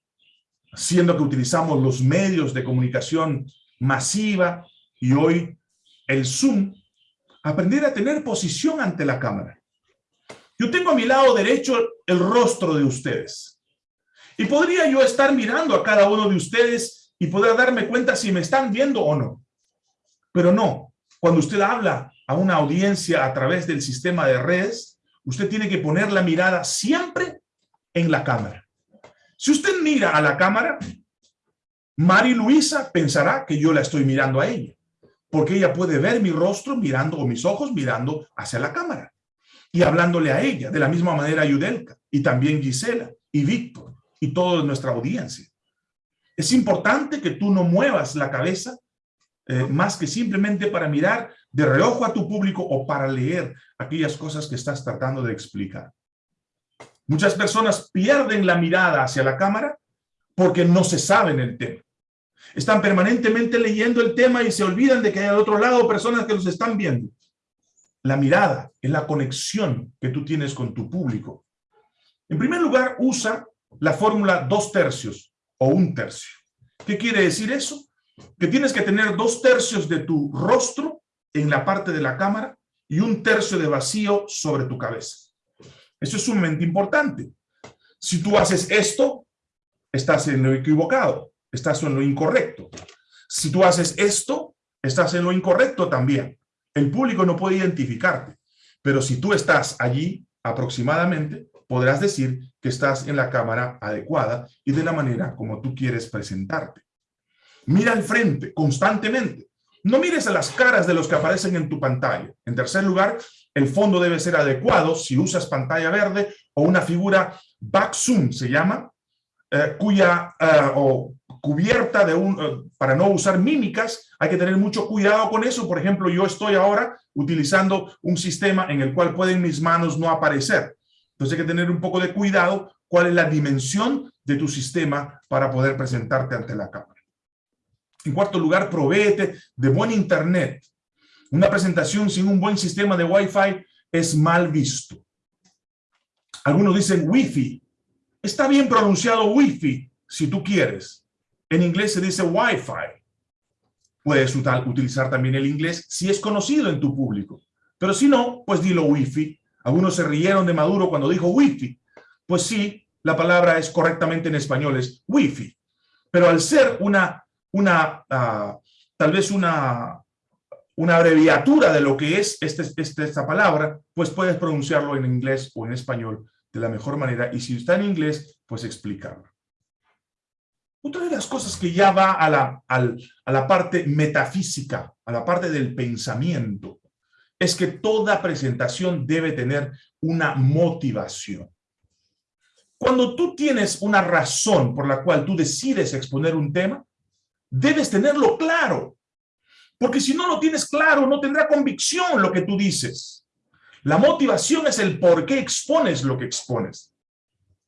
siendo que utilizamos los medios de comunicación masiva y hoy el Zoom, aprender a tener posición ante la cámara. Yo tengo a mi lado derecho el rostro de ustedes. Y podría yo estar mirando a cada uno de ustedes y poder darme cuenta si me están viendo o no. Pero no, cuando usted habla a una audiencia a través del sistema de redes, usted tiene que poner la mirada siempre en la cámara. Si usted mira a la cámara, Mari Luisa pensará que yo la estoy mirando a ella, porque ella puede ver mi rostro mirando o mis ojos mirando hacia la cámara y hablándole a ella, de la misma manera Yudelka y también Gisela y Víctor y toda nuestra audiencia. Es importante que tú no muevas la cabeza eh, más que simplemente para mirar de reojo a tu público o para leer aquellas cosas que estás tratando de explicar. Muchas personas pierden la mirada hacia la cámara porque no se saben el tema. Están permanentemente leyendo el tema y se olvidan de que hay al otro lado personas que los están viendo. La mirada es la conexión que tú tienes con tu público. En primer lugar, usa la fórmula dos tercios o un tercio. ¿Qué quiere decir eso? Que tienes que tener dos tercios de tu rostro en la parte de la cámara y un tercio de vacío sobre tu cabeza. Eso es sumamente importante. Si tú haces esto, estás en lo equivocado, estás en lo incorrecto. Si tú haces esto, estás en lo incorrecto también. El público no puede identificarte, pero si tú estás allí aproximadamente, podrás decir que estás en la cámara adecuada y de la manera como tú quieres presentarte. Mira al frente constantemente. No mires a las caras de los que aparecen en tu pantalla. En tercer lugar, el fondo debe ser adecuado si usas pantalla verde o una figura back zoom, se llama, eh, cuya eh, o cubierta de un, eh, para no usar mímicas, hay que tener mucho cuidado con eso. Por ejemplo, yo estoy ahora utilizando un sistema en el cual pueden mis manos no aparecer. Entonces hay que tener un poco de cuidado cuál es la dimensión de tu sistema para poder presentarte ante la cámara. En cuarto lugar, provéete de buen internet. Una presentación sin un buen sistema de Wi-Fi es mal visto. Algunos dicen Wi-Fi. Está bien pronunciado Wi-Fi si tú quieres. En inglés se dice Wi-Fi. Puedes utilizar también el inglés si es conocido en tu público. Pero si no, pues dilo Wi-Fi. Algunos se rieron de Maduro cuando dijo Wi-Fi. Pues sí, la palabra es correctamente en español, es Wi-Fi. Pero al ser una, una ah, tal vez una una abreviatura de lo que es este, este, esta palabra, pues puedes pronunciarlo en inglés o en español de la mejor manera. Y si está en inglés, pues explicarlo. Otra de las cosas que ya va a la, a la parte metafísica, a la parte del pensamiento, es que toda presentación debe tener una motivación. Cuando tú tienes una razón por la cual tú decides exponer un tema, debes tenerlo claro. Porque si no lo tienes claro, no tendrá convicción lo que tú dices. La motivación es el por qué expones lo que expones.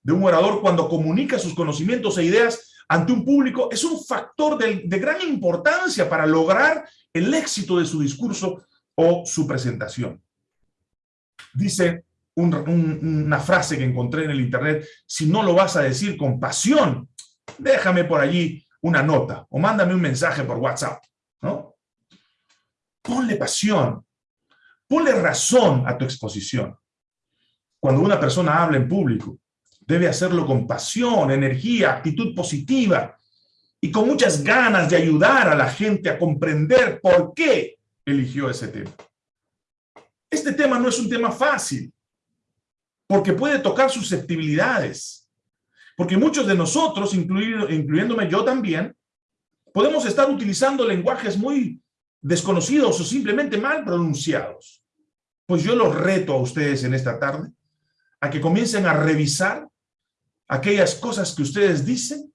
De un orador cuando comunica sus conocimientos e ideas ante un público es un factor de, gran importancia para lograr el éxito de su discurso o su presentación. Dice una frase que encontré en el internet, si no lo vas a decir con pasión, déjame por allí una nota o mándame un mensaje por WhatsApp, ¿no? ponle pasión, ponle razón a tu exposición. Cuando una persona habla en público, debe hacerlo con pasión, energía, actitud positiva y con muchas ganas de ayudar a la gente a comprender por qué eligió ese tema. Este tema no es un tema fácil, porque puede tocar susceptibilidades, porque muchos de nosotros, incluyéndome yo también, podemos estar utilizando lenguajes muy desconocidos o simplemente mal pronunciados. Pues yo los reto a ustedes en esta tarde a que comiencen a revisar aquellas cosas que ustedes dicen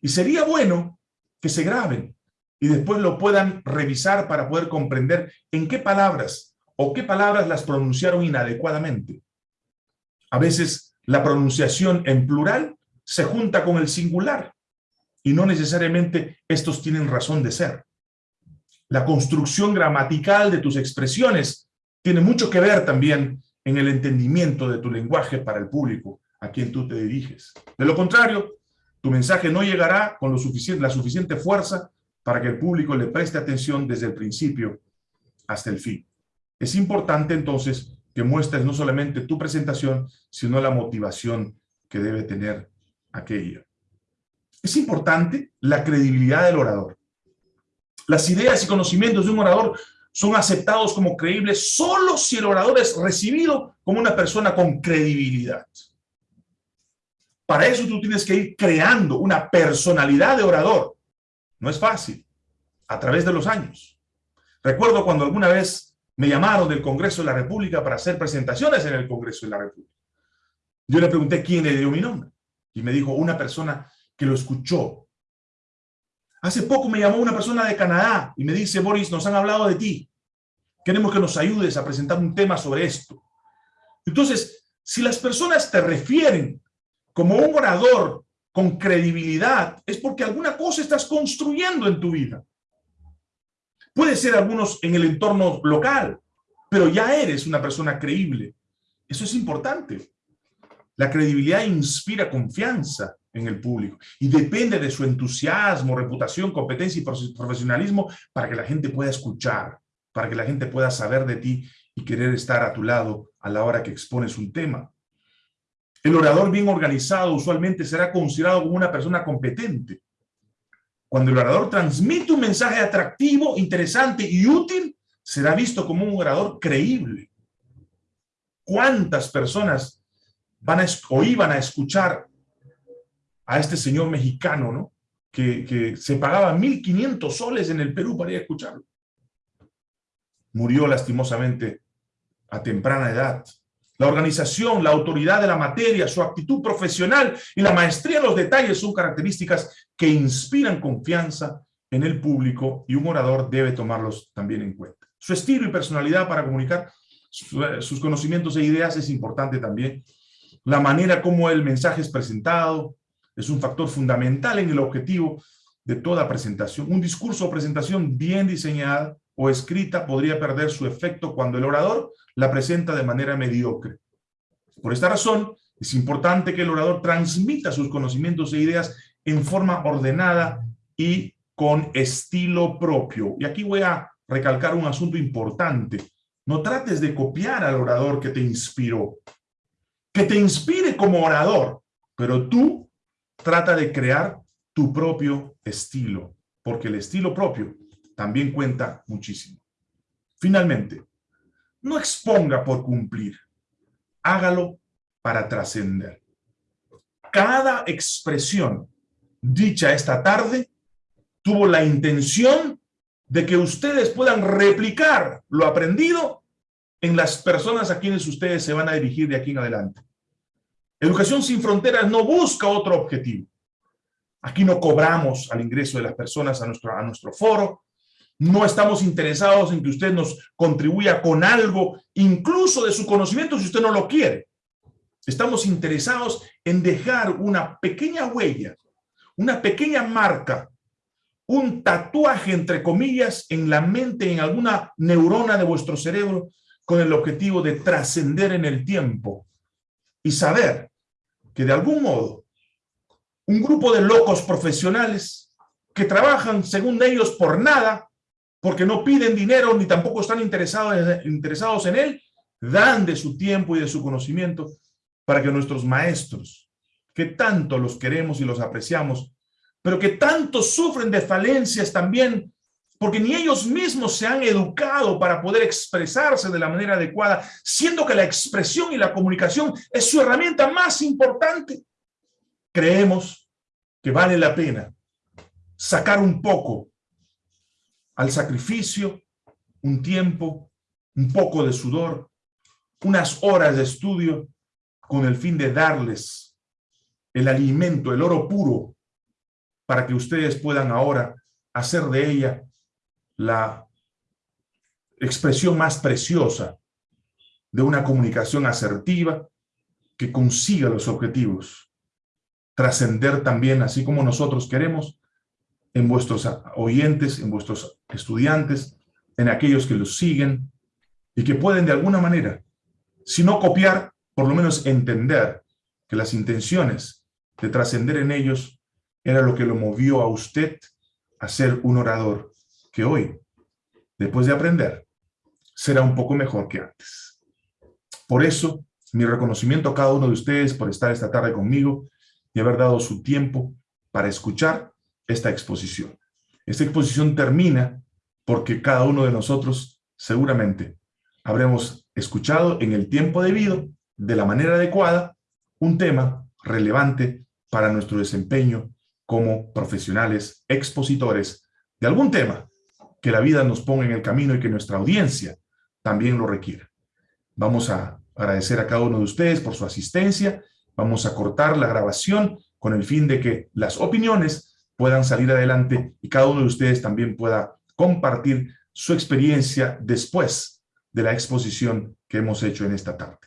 y sería bueno que se graben y después lo puedan revisar para poder comprender en qué palabras o qué palabras las pronunciaron inadecuadamente. A veces la pronunciación en plural se junta con el singular y no necesariamente estos tienen razón de ser la construcción gramatical de tus expresiones tiene mucho que ver también en el entendimiento de tu lenguaje para el público a quien tú te diriges. De lo contrario, tu mensaje no llegará con lo suficiente, la suficiente fuerza para que el público le preste atención desde el principio hasta el fin. Es importante entonces que muestres no solamente tu presentación, sino la motivación que debe tener aquella. Es importante la credibilidad del orador. Las ideas y conocimientos de un orador son aceptados como creíbles solo si el orador es recibido como una persona con credibilidad. Para eso tú tienes que ir creando una personalidad de orador. No es fácil, a través de los años. Recuerdo cuando alguna vez me llamaron del Congreso de la República para hacer presentaciones en el Congreso de la República. Yo le pregunté quién le dio mi nombre. Y me dijo una persona que lo escuchó. Hace poco me llamó una persona de Canadá y me dice, Boris, nos han hablado de ti. Queremos que nos ayudes a presentar un tema sobre esto. Entonces, si las personas te refieren como un orador con credibilidad, es porque alguna cosa estás construyendo en tu vida. Puede ser algunos en el entorno local, pero ya eres una persona creíble. Eso es importante. La credibilidad inspira confianza en el público y depende de su entusiasmo, reputación, competencia y profesionalismo para que la gente pueda escuchar, para que la gente pueda saber de ti y querer estar a tu lado a la hora que expones un tema. El orador bien organizado usualmente será considerado como una persona competente. Cuando el orador transmite un mensaje atractivo, interesante y útil, será visto como un orador creíble. ¿Cuántas personas van a, o iban a escuchar a este señor mexicano, ¿no? Que, que se pagaba 1.500 soles en el Perú para ir a escucharlo? Murió lastimosamente a temprana edad. La organización, la autoridad de la materia, su actitud profesional y la maestría en los detalles son características que inspiran confianza en el público y un orador debe tomarlos también en cuenta. Su estilo y personalidad para comunicar sus conocimientos e ideas es importante también. La manera como el mensaje es presentado es un factor fundamental en el objetivo de toda presentación. Un discurso o presentación bien diseñada o escrita podría perder su efecto cuando el orador la presenta de manera mediocre. Por esta razón, es importante que el orador transmita sus conocimientos e ideas en forma ordenada y con estilo propio. Y aquí voy a recalcar un asunto importante. No trates de copiar al orador que te inspiró. Que te inspire como orador, pero tú trata de crear tu propio estilo, porque el estilo propio también cuenta muchísimo. Finalmente, no exponga por cumplir, hágalo para trascender. Cada expresión dicha esta tarde tuvo la intención de que ustedes puedan replicar lo aprendido en las personas a quienes ustedes se van a dirigir de aquí en adelante. Educación sin Fronteras no busca otro objetivo. Aquí no cobramos al ingreso de las personas a nuestro, a nuestro foro, no estamos interesados en que usted nos contribuya con algo, incluso de su conocimiento, si usted no lo quiere. Estamos interesados en dejar una pequeña huella, una pequeña marca, un tatuaje, entre comillas, en la mente, en alguna neurona de vuestro cerebro, con el objetivo de trascender en el tiempo y saber que de algún modo un grupo de locos profesionales que trabajan, según ellos, por nada, porque no piden dinero ni tampoco están interesados, interesados en él, dan de su tiempo y de su conocimiento para que nuestros maestros, que tanto los queremos y los apreciamos, pero que tanto sufren de falencias también, porque ni ellos mismos se han educado para poder expresarse de la manera adecuada, siendo que la expresión y la comunicación es su herramienta más importante. Creemos que vale la pena sacar un poco al sacrificio, un tiempo, un poco de sudor, unas horas de estudio con el fin de darles el alimento, el oro puro, para que ustedes puedan ahora hacer de ella la expresión más preciosa de una comunicación asertiva que consiga los objetivos, trascender también, así como nosotros queremos, en vuestros oyentes, en vuestros estudiantes, en aquellos que los siguen y que pueden de alguna manera Si no copiar, por lo menos entender que las intenciones de trascender en ellos era lo que lo movió a usted a ser un orador que hoy, después de aprender, será un poco mejor que antes. Por eso, mi reconocimiento a cada uno de ustedes por estar esta tarde conmigo y haber dado su tiempo para escuchar esta exposición. Esta exposición termina porque cada uno de nosotros seguramente habremos escuchado en el tiempo debido, de la manera adecuada, un tema relevante para nuestro desempeño como profesionales expositores de algún tema que la vida nos ponga en el camino y que nuestra audiencia también lo requiera. Vamos a agradecer a cada uno de ustedes por su asistencia. Vamos a cortar la grabación con el fin de que las opiniones puedan salir adelante y cada uno de ustedes también pueda compartir su experiencia después de la exposición que hemos hecho en esta tarde.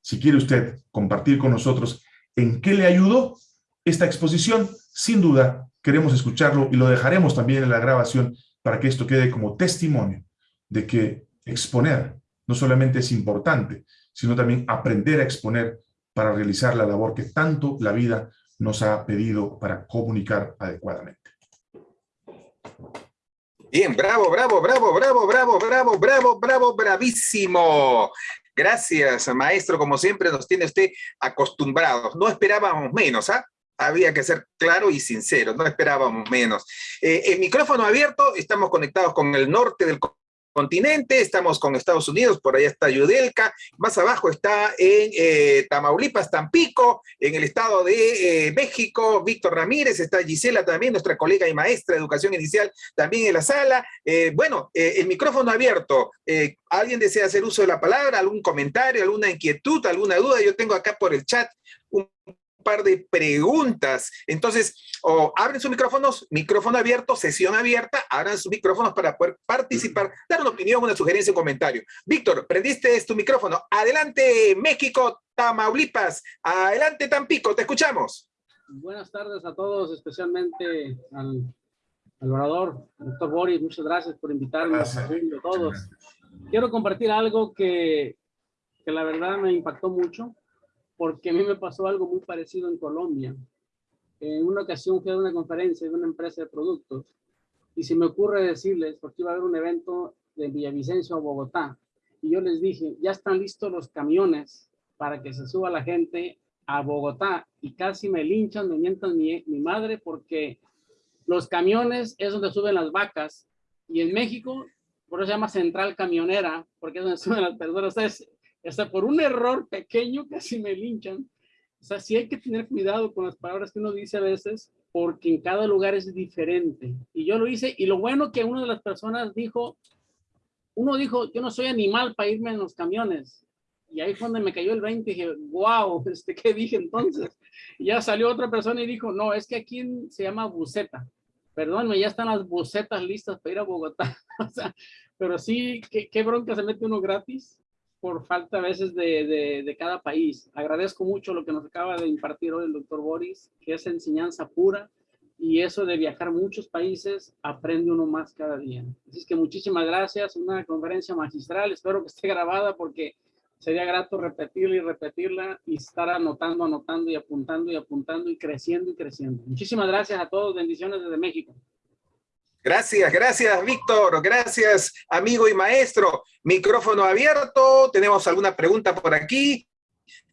Si quiere usted compartir con nosotros en qué le ayudó esta exposición, sin duda queremos escucharlo y lo dejaremos también en la grabación para que esto quede como testimonio de que exponer no solamente es importante, sino también aprender a exponer para realizar la labor que tanto la vida nos ha pedido para comunicar adecuadamente. Bien, bravo, bravo, bravo, bravo, bravo, bravo, bravo, bravo, bravísimo. Gracias, maestro. Como siempre nos tiene usted acostumbrados. No esperábamos menos, ¿ah? Había que ser claro y sincero, no esperábamos menos. Eh, el micrófono abierto, estamos conectados con el norte del continente, estamos con Estados Unidos, por allá está Yudelca, más abajo está en eh, Tamaulipas, Tampico, en el estado de eh, México, Víctor Ramírez, está Gisela también, nuestra colega y maestra de educación inicial, también en la sala. Eh, bueno, el micrófono abierto, ¿alguien desea hacer uso de la palabra? ¿Algún comentario, alguna inquietud, alguna duda? Yo tengo acá por el chat un par de preguntas. Entonces, o abren sus micrófonos, micrófono abierto, sesión abierta, abran sus micrófonos para poder participar, dar una opinión, una sugerencia, un comentario. Víctor, prendiste tu micrófono. Adelante, México, Tamaulipas. Adelante, Tampico, te escuchamos. Buenas tardes a todos, especialmente al, orador, doctor Boris. Muchas gracias por invitarme a todos. Quiero compartir algo que, que la verdad me impactó mucho porque a mí me pasó algo muy parecido en Colombia. En una ocasión fui a una conferencia de una empresa de productos y se me ocurre decirles, porque iba a haber un evento de Villavicencio a Bogotá, y yo les dije, ya están listos los camiones para que se suba la gente a Bogotá, y casi me linchan, me mientan mi, madre, porque los camiones es donde suben las vacas, y en México, por eso se llama central camionera, porque es donde suben las personas, hasta por un error pequeño casi me linchan. O sea, sí hay que tener cuidado con las palabras que uno dice a veces, porque en cada lugar es diferente. Y yo lo hice, y lo bueno que una de las personas dijo, uno dijo, yo no soy animal para irme en los camiones. Y ahí fue donde me cayó el 20 y dije, wow, este, ¿qué dije entonces? Y ya salió otra persona y dijo, no, es que aquí se llama buceta. Perdónme, ya están las bucetas listas para ir a Bogotá. o sea, pero sí, ¿qué, qué bronca se mete uno gratis por falta a veces de, de, cada país. Agradezco mucho lo que nos acaba de impartir hoy el doctor Boris, que es enseñanza pura y eso de viajar muchos países, aprende uno más cada día. Así es que muchísimas gracias, una conferencia magistral, espero que esté grabada porque sería grato repetirla y repetirla y estar anotando, anotando y apuntando y apuntando y creciendo y creciendo. Muchísimas gracias a todos, bendiciones desde México. Gracias, gracias, Víctor. Gracias, amigo y maestro. Micrófono abierto. ¿Tenemos alguna pregunta por aquí?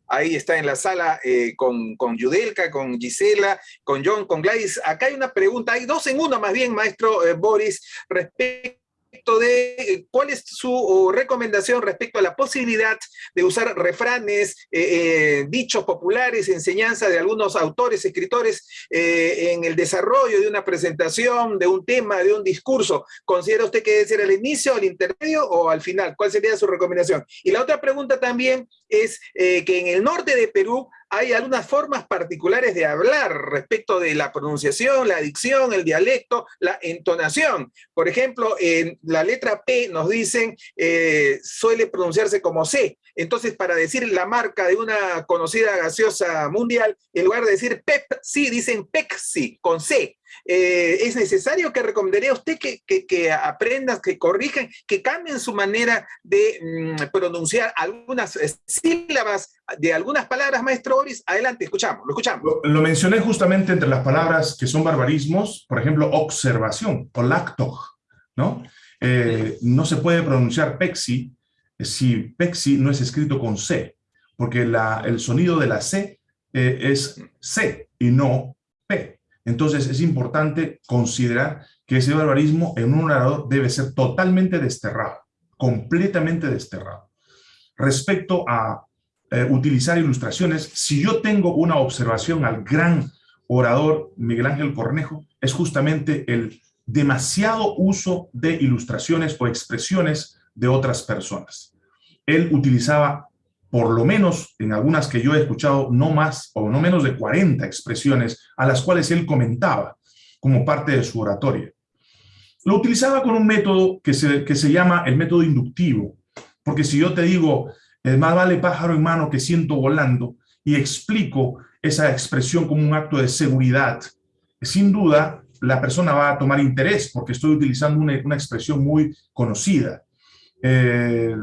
Ahí está en la sala eh, con, con Yudelka, con Gisela, con John, con Gladys. Acá hay una pregunta, hay dos en uno más bien, maestro eh, Boris, respecto de eh, cuál es su recomendación respecto a la posibilidad de usar refranes, eh, eh, dichos populares, enseñanza de algunos autores, escritores en el desarrollo de una presentación, de un tema, de un discurso. ¿Considera usted que debe ser al inicio, al intermedio o al final? ¿Cuál sería su recomendación? Y la otra pregunta también es que en el norte de Perú hay algunas formas particulares de hablar respecto de la pronunciación, la dicción, el dialecto, la entonación. Por ejemplo, en la letra P nos dicen, eh, suele pronunciarse como C. Entonces, para decir la marca de una conocida gaseosa mundial, en lugar de decir Pepsi, dicen Pepsi, con C. eh, es necesario que recomendaría a usted que, que, aprendan, que corrijan, que cambien su manera de mm, pronunciar algunas eh, sílabas de algunas palabras, maestro Boris. Adelante, escuchamos, lo escuchamos. Lo, mencioné justamente entre las palabras que son barbarismos, por ejemplo, observación o lacto, ¿no? Eh, no se puede pronunciar pexi si pexi no es escrito con C, porque el sonido de la C es C y no P. Entonces es importante considerar que ese barbarismo en un orador debe ser totalmente desterrado, completamente desterrado. Respecto a eh, utilizar ilustraciones, si yo tengo una observación al gran orador Miguel Ángel Cornejo, es justamente el demasiado uso de ilustraciones o expresiones de otras personas. Él utilizaba por lo menos en algunas que yo he escuchado, no más o no menos de 40 expresiones a las cuales él comentaba como parte de su oratoria. Lo utilizaba con un método que se, que se llama el método inductivo, porque si yo te digo, más vale pájaro en mano que siento volando, y explico esa expresión como un acto de seguridad, sin duda la persona va a tomar interés porque estoy utilizando una, una expresión muy conocida. Eh,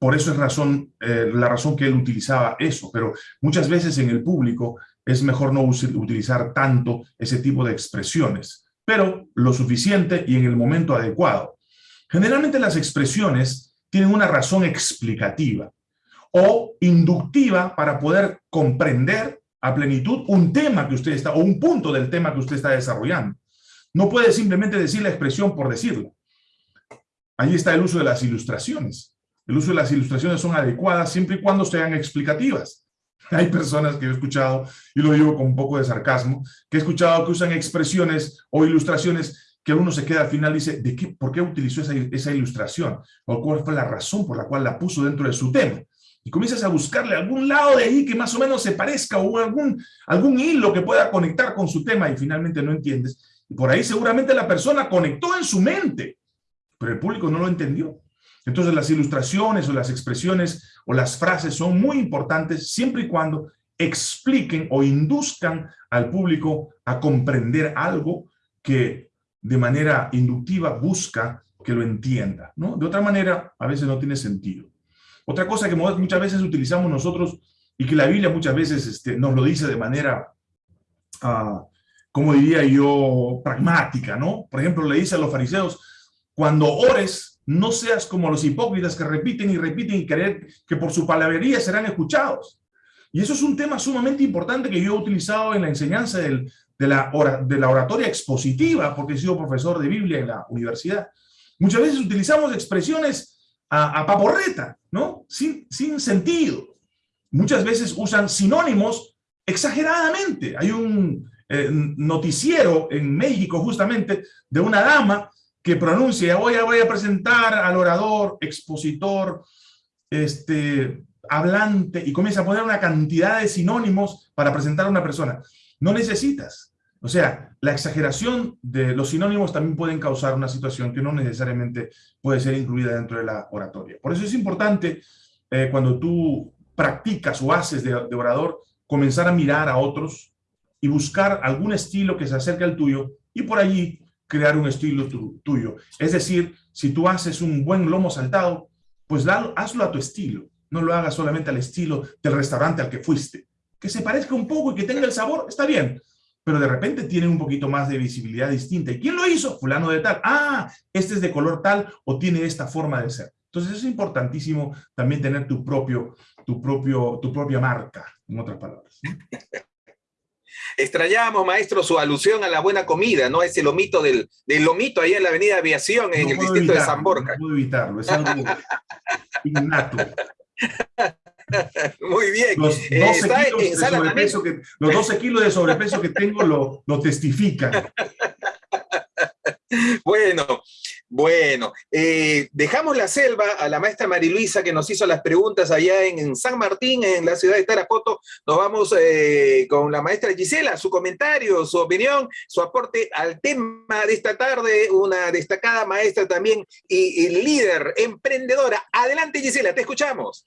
por eso es razón, eh, la razón que él utilizaba eso, pero muchas veces en el público es mejor no utilizar tanto ese tipo de expresiones, pero lo suficiente y en el momento adecuado. Generalmente las expresiones tienen una razón explicativa o inductiva para poder comprender a plenitud un tema que usted está, o un punto del tema que usted está desarrollando. No puede simplemente decir la expresión por decirla. Ahí está el uso de las ilustraciones. El uso de las ilustraciones son adecuadas siempre y cuando sean explicativas. Hay personas que he escuchado, y lo digo con un poco de sarcasmo, que he escuchado que usan expresiones o ilustraciones que uno se queda al final y dice, ¿de qué, ¿por qué utilizó esa, ilustración? ¿O cuál fue la razón por la cual la puso dentro de su tema? Y comienzas a buscarle algún lado de ahí que más o menos se parezca o algún hilo que pueda conectar con su tema y finalmente no entiendes. Y por ahí seguramente la persona conectó en su mente, pero el público no lo entendió. Entonces las ilustraciones o las expresiones o las frases son muy importantes siempre y cuando expliquen o induzcan al público a comprender algo que de manera inductiva busca que lo entienda. ¿no? De otra manera, a veces no tiene sentido. Otra cosa que muchas veces utilizamos nosotros y que la Biblia muchas veces este, nos lo dice de manera, uh, como diría yo, pragmática, ¿no? Por ejemplo, le dice a los fariseos, cuando ores, no seas como los hipócritas que repiten y repiten y creen que por su palabrería serán escuchados. Y eso es un tema sumamente importante que yo he utilizado en la enseñanza de, la oratoria expositiva, porque he sido profesor de Biblia en la universidad. Muchas veces utilizamos expresiones a, paporreta, ¿no? Sin, sin sentido. Muchas veces usan sinónimos exageradamente. Hay un eh, noticiero en México justamente de una dama que pronuncie, hoy voy a presentar al orador, expositor, este, hablante, y comienza a poner una cantidad de sinónimos para presentar a una persona. No necesitas. O sea, la exageración de los sinónimos también pueden causar una situación que no necesariamente puede ser incluida dentro de la oratoria. Por eso es importante, eh, cuando tú practicas o haces de, de orador, comenzar a mirar a otros y buscar algún estilo que se acerque al tuyo y por allí crear un estilo tuyo. Es decir, si tú haces un buen lomo saltado, pues hazlo a tu estilo. No lo hagas solamente al estilo del restaurante al que fuiste. Que se parezca un poco y que tenga el sabor, está bien. Pero de repente tiene un poquito más de visibilidad distinta. ¿Y quién lo hizo? Fulano de tal. Ah, este es de color tal o tiene esta forma de ser. Entonces es importantísimo también tener tu, propio, tu, propio, tu propia marca, en otras palabras. Extrañábamos, maestro, su alusión a la buena comida, ¿no? Ese lomito del, del lomito ahí en la avenida Aviación, en el distrito de San Borja. No puedo evitarlo, es algo innato. Muy bien. Los 12, kilos de sobrepeso que, los 12 kilos de sobrepeso que tengo lo, lo testifican. Bueno, bueno, eh, dejamos la selva a la maestra Mariluisa que nos hizo las preguntas allá en, San Martín, en la ciudad de Tarapoto. Nos vamos eh, con la maestra Gisela, su comentario, su opinión, su aporte al tema de esta tarde, una destacada maestra también y, líder, emprendedora. Adelante Gisela, te escuchamos.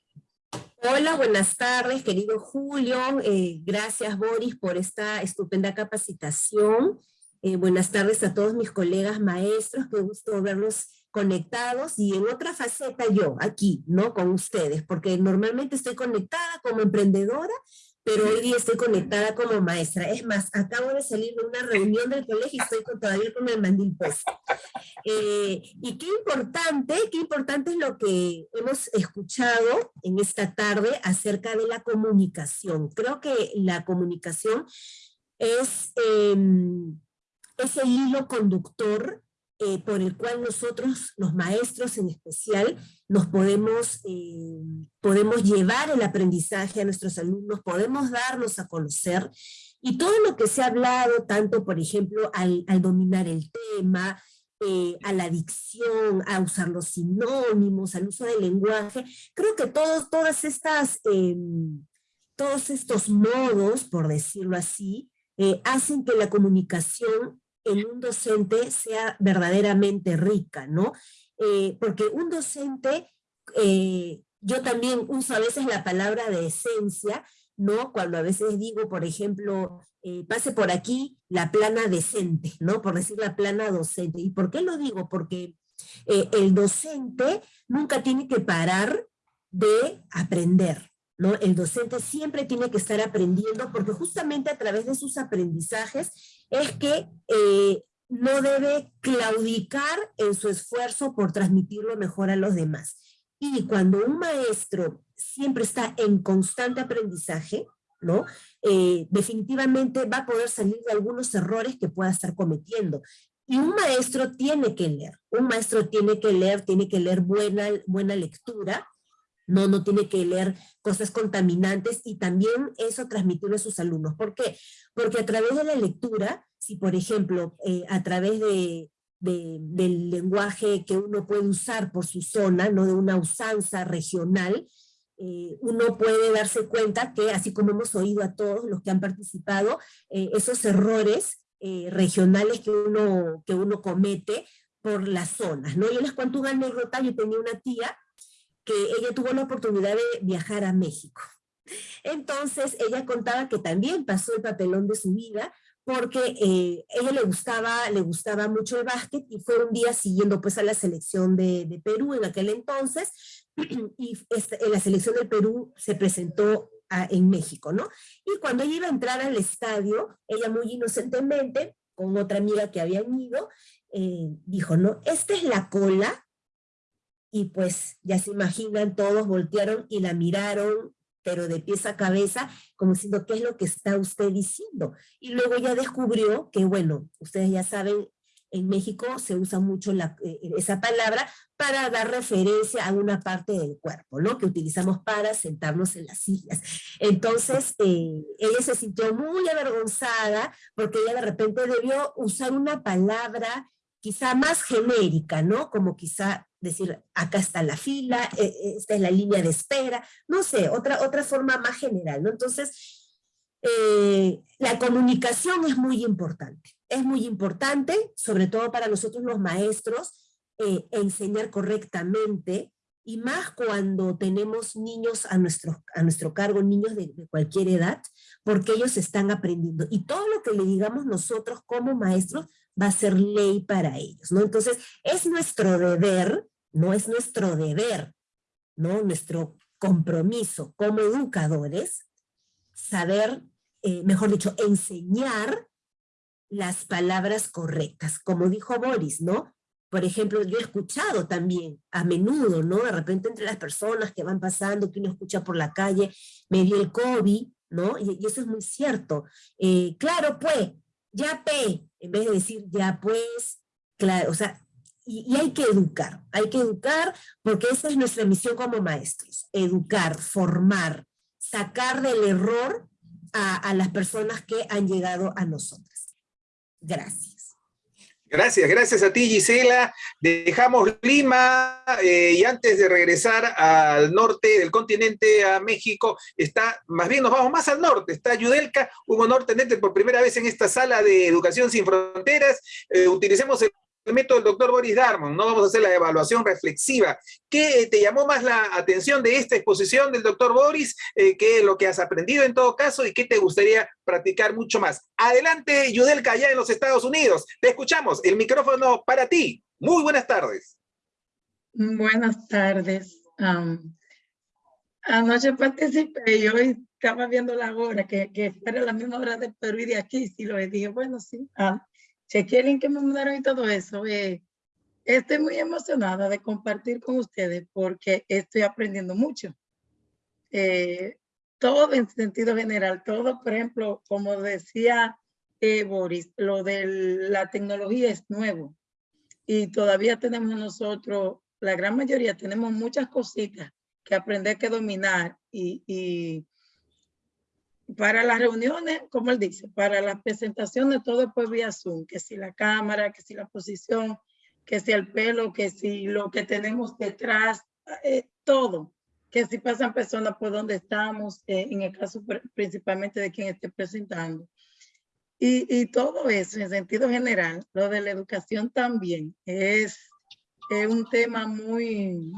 Hola, buenas tardes, querido Julio. Eh, gracias, Boris, por esta estupenda capacitación. Eh, buenas tardes a todos mis colegas maestros, qué gusto verlos conectados y en otra faceta yo, aquí, ¿no? Con ustedes, porque normalmente estoy conectada como emprendedora, pero hoy día estoy conectada como maestra. Es más, acabo de salir de una reunión del colegio y estoy todavía con el mandil puesto. Eh, y qué importante, qué importante es lo que hemos escuchado en esta tarde acerca de la comunicación. Creo que la comunicación es, em, es el hilo conductor eh, por el cual nosotros, los maestros en especial, nos podemos, eh, podemos llevar el aprendizaje a nuestros alumnos, podemos darnos a conocer, y todo lo que se ha hablado, tanto por ejemplo al, dominar el tema, eh, a la dicción, a usar los sinónimos, al uso del lenguaje, creo que todos, todas estas, em, todos estos modos, por decirlo así, hacen que la comunicación en un docente sea verdaderamente rica, ¿no? Eh, porque un docente, eh, yo también uso a veces la palabra de esencia, ¿no? Cuando a veces digo, por ejemplo, eh, pase por aquí la plana decente, ¿no? Por decir la plana docente. ¿Y por qué lo digo? Porque el docente nunca tiene que parar de aprender, ¿no? El docente siempre tiene que estar aprendiendo porque justamente a través de sus aprendizajes es que eh, no debe claudicar en su esfuerzo por transmitirlo mejor a los demás. Y cuando un maestro siempre está en constante aprendizaje, ¿no? Eh, definitivamente va a poder salir de algunos errores que pueda estar cometiendo. Y un maestro tiene que leer, un maestro tiene que leer, tiene que leer buena, buena lectura, no, no tiene que leer cosas contaminantes y también eso transmitirlo a sus alumnos. ¿Por qué? Porque a través de la lectura, si por ejemplo, eh, a través de, del lenguaje que uno puede usar por su zona, no de una usanza regional, eh, uno puede darse cuenta que, así como hemos oído a todos los que han participado, eh, esos errores regionales que uno, que uno comete por las zonas, ¿no? Yo les cuento una anécdota, yo tenía una tía que ella tuvo la oportunidad de viajar a México. Entonces, ella contaba que también pasó el papelón de su vida porque eh, ella le gustaba, le gustaba mucho el básquet y fue un día siguiendo pues a la selección de, Perú en aquel entonces y este, la selección de Perú se presentó en México, ¿no? Y cuando ella iba a entrar al estadio, ella muy inocentemente, con otra amiga que habían ido, eh, dijo, ¿no? Esta es la cola y pues ya se imaginan, todos voltearon y la miraron, pero de pies a cabeza, como diciendo, ¿qué es lo que está usted diciendo? Y luego ya descubrió que, bueno, ustedes ya saben, en México se usa mucho eh, esa palabra para dar referencia a una parte del cuerpo, ¿no? Que utilizamos para sentarnos en las sillas. Entonces, eh, ella se sintió muy avergonzada porque ella de repente debió usar una palabra quizá más genérica, ¿no? Como quizá decir, acá está la fila, eh, eh, esta es la línea de espera, no sé, otra, otra forma más general, ¿no? Entonces, eh, la comunicación es muy importante, es muy importante, sobre todo para nosotros los maestros, enseñar correctamente, y más cuando tenemos niños a nuestro, a nuestro cargo, niños de, de, cualquier edad, porque ellos están aprendiendo. Y todo lo que le digamos nosotros como maestros va a ser ley para ellos, ¿no? Entonces, es nuestro deber, no es nuestro deber, ¿no? Nuestro compromiso como educadores, saber, eh, mejor dicho, enseñar las palabras correctas, como dijo Boris, ¿no? Por ejemplo, yo he escuchado también a menudo, ¿no? De repente entre las personas que van pasando, que uno escucha por la calle, me dio el COVID, ¿no? Y, eso es muy cierto. Eh, claro, pues, ya pe, en vez de decir ya pues, claro, o sea, y, hay que educar, hay que educar porque esa es nuestra misión como maestros, educar, formar, sacar del error a, las personas que han llegado a nosotras. Gracias. Gracias, gracias a ti Gisela. Dejamos Lima eh, y antes de regresar al norte del continente, a México, está, más bien nos vamos más al norte, está Yudelka, un honor tenerte por primera vez en esta sala de Educación Sin Fronteras. Eh, utilicemos el el método del doctor Boris Darmon, no vamos a hacer la evaluación reflexiva. ¿Qué te llamó más la atención de esta exposición del doctor Boris? Eh, ¿Qué es lo que has aprendido en todo caso y qué te gustaría practicar mucho más? Adelante, Yudelka, allá en los Estados Unidos. Te escuchamos, el micrófono para ti. Muy buenas tardes. Buenas tardes. anoche participé y hoy estaba viendo la hora, que, que fuera la misma hora de Perú y de aquí, sí lo dije, bueno, sí. Ah, chequeé el link que me mandaron y todo eso. Eh, estoy muy emocionada de compartir con ustedes porque estoy aprendiendo mucho. Eh, todo en sentido general, todo, por ejemplo, como decía eh, Boris, lo de la tecnología es nuevo y todavía tenemos nosotros, la gran mayoría tenemos muchas cositas que aprender que dominar y, y para las reuniones, como él dice, para las presentaciones todo pues vía Zoom, que si la cámara, que si la posición, que si el pelo, que si lo que tenemos detrás, eh, todo, que si pasan personas por donde estamos, eh, en el caso principalmente de quien esté presentando. Y, y, todo eso en sentido general, lo de la educación también es, es un tema muy,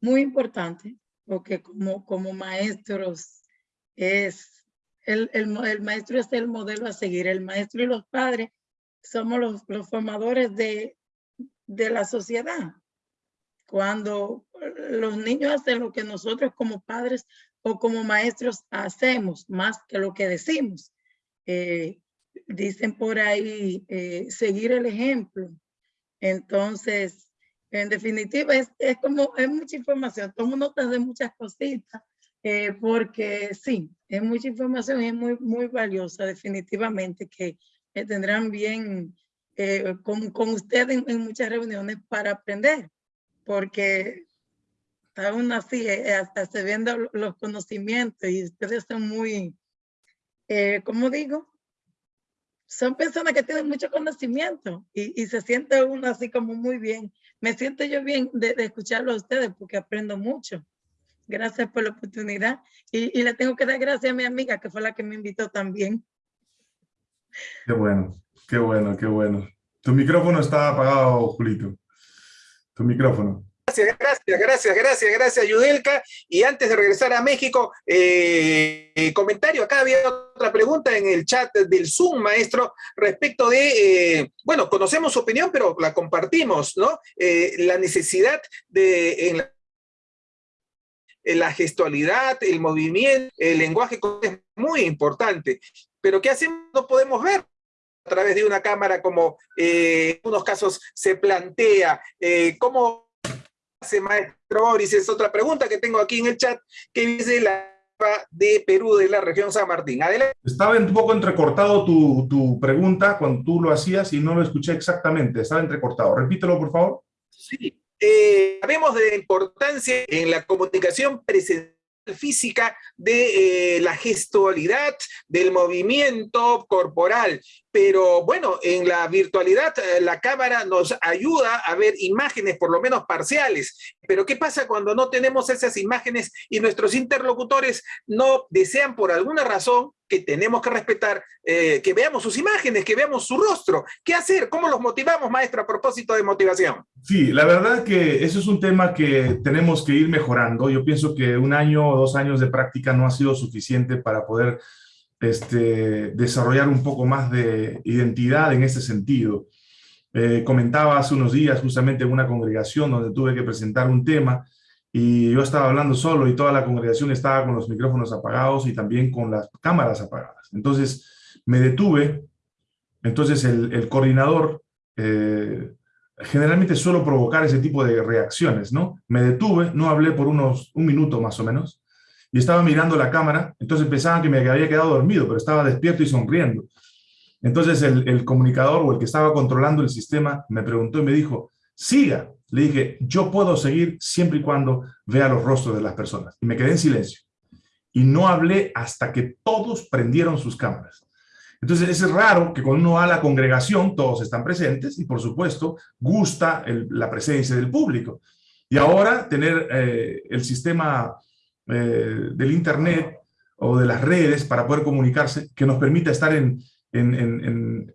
muy importante, porque como, como maestros es el, el, el, maestro es el modelo a seguir. El maestro y los padres somos los, los formadores de, de la sociedad. Cuando los niños hacen lo que nosotros como padres o como maestros hacemos, más que lo que decimos. Eh, dicen por ahí, eh, seguir el ejemplo. Entonces, en definitiva, es, es como, es mucha información, tomo notas de muchas cositas, eh, porque sí, es mucha información y es muy, muy valiosa definitivamente que tendrán bien eh, con, con ustedes en, muchas reuniones para aprender, porque aún así eh, hasta se ven los conocimientos y ustedes son muy, ¿cómo digo? Son personas que tienen mucho conocimiento y, y, se siente uno así como muy bien. Me siento yo bien de, de escucharlo a ustedes porque aprendo mucho. Gracias por la oportunidad. Y, le tengo que dar gracias a mi amiga, que fue la que me invitó también. Qué bueno, qué bueno, qué bueno. Tu micrófono está apagado, Julito. Tu micrófono. Gracias, gracias, gracias, gracias, gracias, Yudelka. Y antes de regresar a México, eh, comentario, acá había otra pregunta en el chat del Zoom, maestro, respecto de, eh, bueno, conocemos su opinión, pero la compartimos, ¿no? Eh, la necesidad de, en la la gestualidad, el movimiento, el lenguaje es muy importante. Pero ¿qué hacemos? No podemos ver a través de una cámara como eh, en unos casos se plantea. Eh, ¿Cómo hace maestro Boris? Es otra pregunta que tengo aquí en el chat que dice la de Perú, de la región San Martín. Adelante. Estaba un poco entrecortado tu, tu pregunta cuando tú lo hacías y no lo escuché exactamente. Estaba entrecortado. Repítelo, por favor. Sí, eh, sabemos de la importancia en la comunicación presencial física de eh, la gestualidad, del movimiento corporal. Pero bueno, en la virtualidad eh, la cámara nos ayuda a ver imágenes por lo menos parciales. Pero ¿qué pasa cuando no tenemos esas imágenes y nuestros interlocutores no desean por alguna razón que tenemos que respetar, eh, que veamos sus imágenes, que veamos su rostro? ¿Qué hacer? ¿Cómo los motivamos, maestro, a propósito de motivación? Sí, la verdad que eso es un tema que tenemos que ir mejorando. Yo pienso que un año o dos años de práctica no ha sido suficiente para poder este, desarrollar un poco más de identidad en ese sentido. Eh, comentaba hace unos días justamente en una congregación donde tuve que presentar un tema y yo estaba hablando solo y toda la congregación estaba con los micrófonos apagados y también con las cámaras apagadas. Entonces me detuve, entonces el, coordinador eh, generalmente suelo provocar ese tipo de reacciones, ¿no? Me detuve, no hablé por unos un minuto más o menos, y estaba mirando la cámara, entonces pensaban que me había quedado dormido, pero estaba despierto y sonriendo. Entonces el, comunicador o el que estaba controlando el sistema me preguntó y me dijo, siga. Le dije, yo puedo seguir siempre y cuando vea los rostros de las personas. Y me quedé en silencio. Y no hablé hasta que todos prendieron sus cámaras. Entonces es raro que cuando uno va a la congregación, todos están presentes y por supuesto gusta la presencia del público. Y ahora tener eh, el sistema eh, del Internet o de las redes para poder comunicarse, que nos permita estar en, en, en,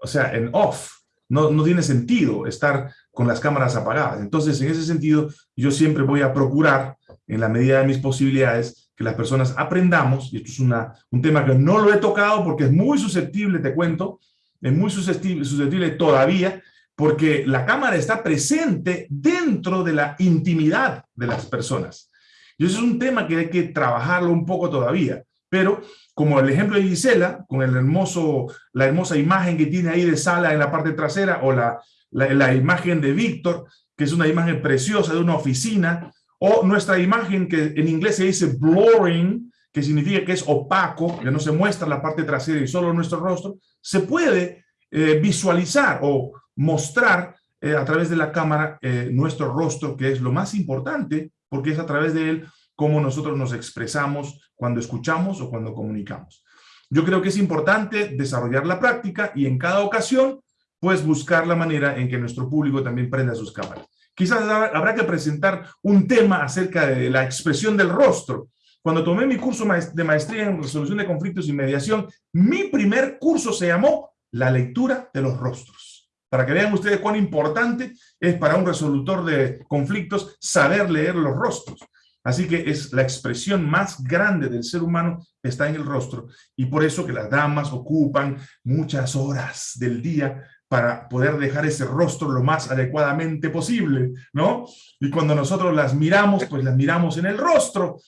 o sea, en off, no, no tiene sentido estar con las cámaras apagadas. Entonces, en ese sentido, yo siempre voy a procurar, en la medida de mis posibilidades, que las personas aprendamos, y esto es una, un tema que no lo he tocado porque es muy susceptible, te cuento, es muy susceptible, susceptible todavía, porque la cámara está presente dentro de la intimidad de las personas. Y eso es un tema que hay que trabajarlo un poco todavía. Pero como el ejemplo de Gisela, con el hermoso, la hermosa imagen que tiene ahí de sala en la parte trasera, o la, la, imagen de Víctor, que es una imagen preciosa de una oficina, o nuestra imagen que en inglés se dice blurring, que significa que es opaco, que no se muestra la parte trasera y solo nuestro rostro, se puede eh, visualizar o mostrar eh, a través de la cámara eh, nuestro rostro, que es lo más importante, porque es a través de él cómo nosotros nos expresamos cuando escuchamos o cuando comunicamos. Yo creo que es importante desarrollar la práctica y en cada ocasión, pues buscar la manera en que nuestro público también prenda sus cámaras. Quizás habrá que presentar un tema acerca de la expresión del rostro. Cuando tomé mi curso de maestría en resolución de conflictos y mediación, mi primer curso se llamó La lectura de los rostros. Para que vean ustedes cuán importante es para un resolutor de conflictos saber leer los rostros. Así que es la expresión más grande del ser humano está en el rostro y por eso que las damas ocupan muchas horas del día para poder dejar ese rostro lo más adecuadamente posible, ¿no? Y cuando nosotros las miramos, pues las miramos en el rostro.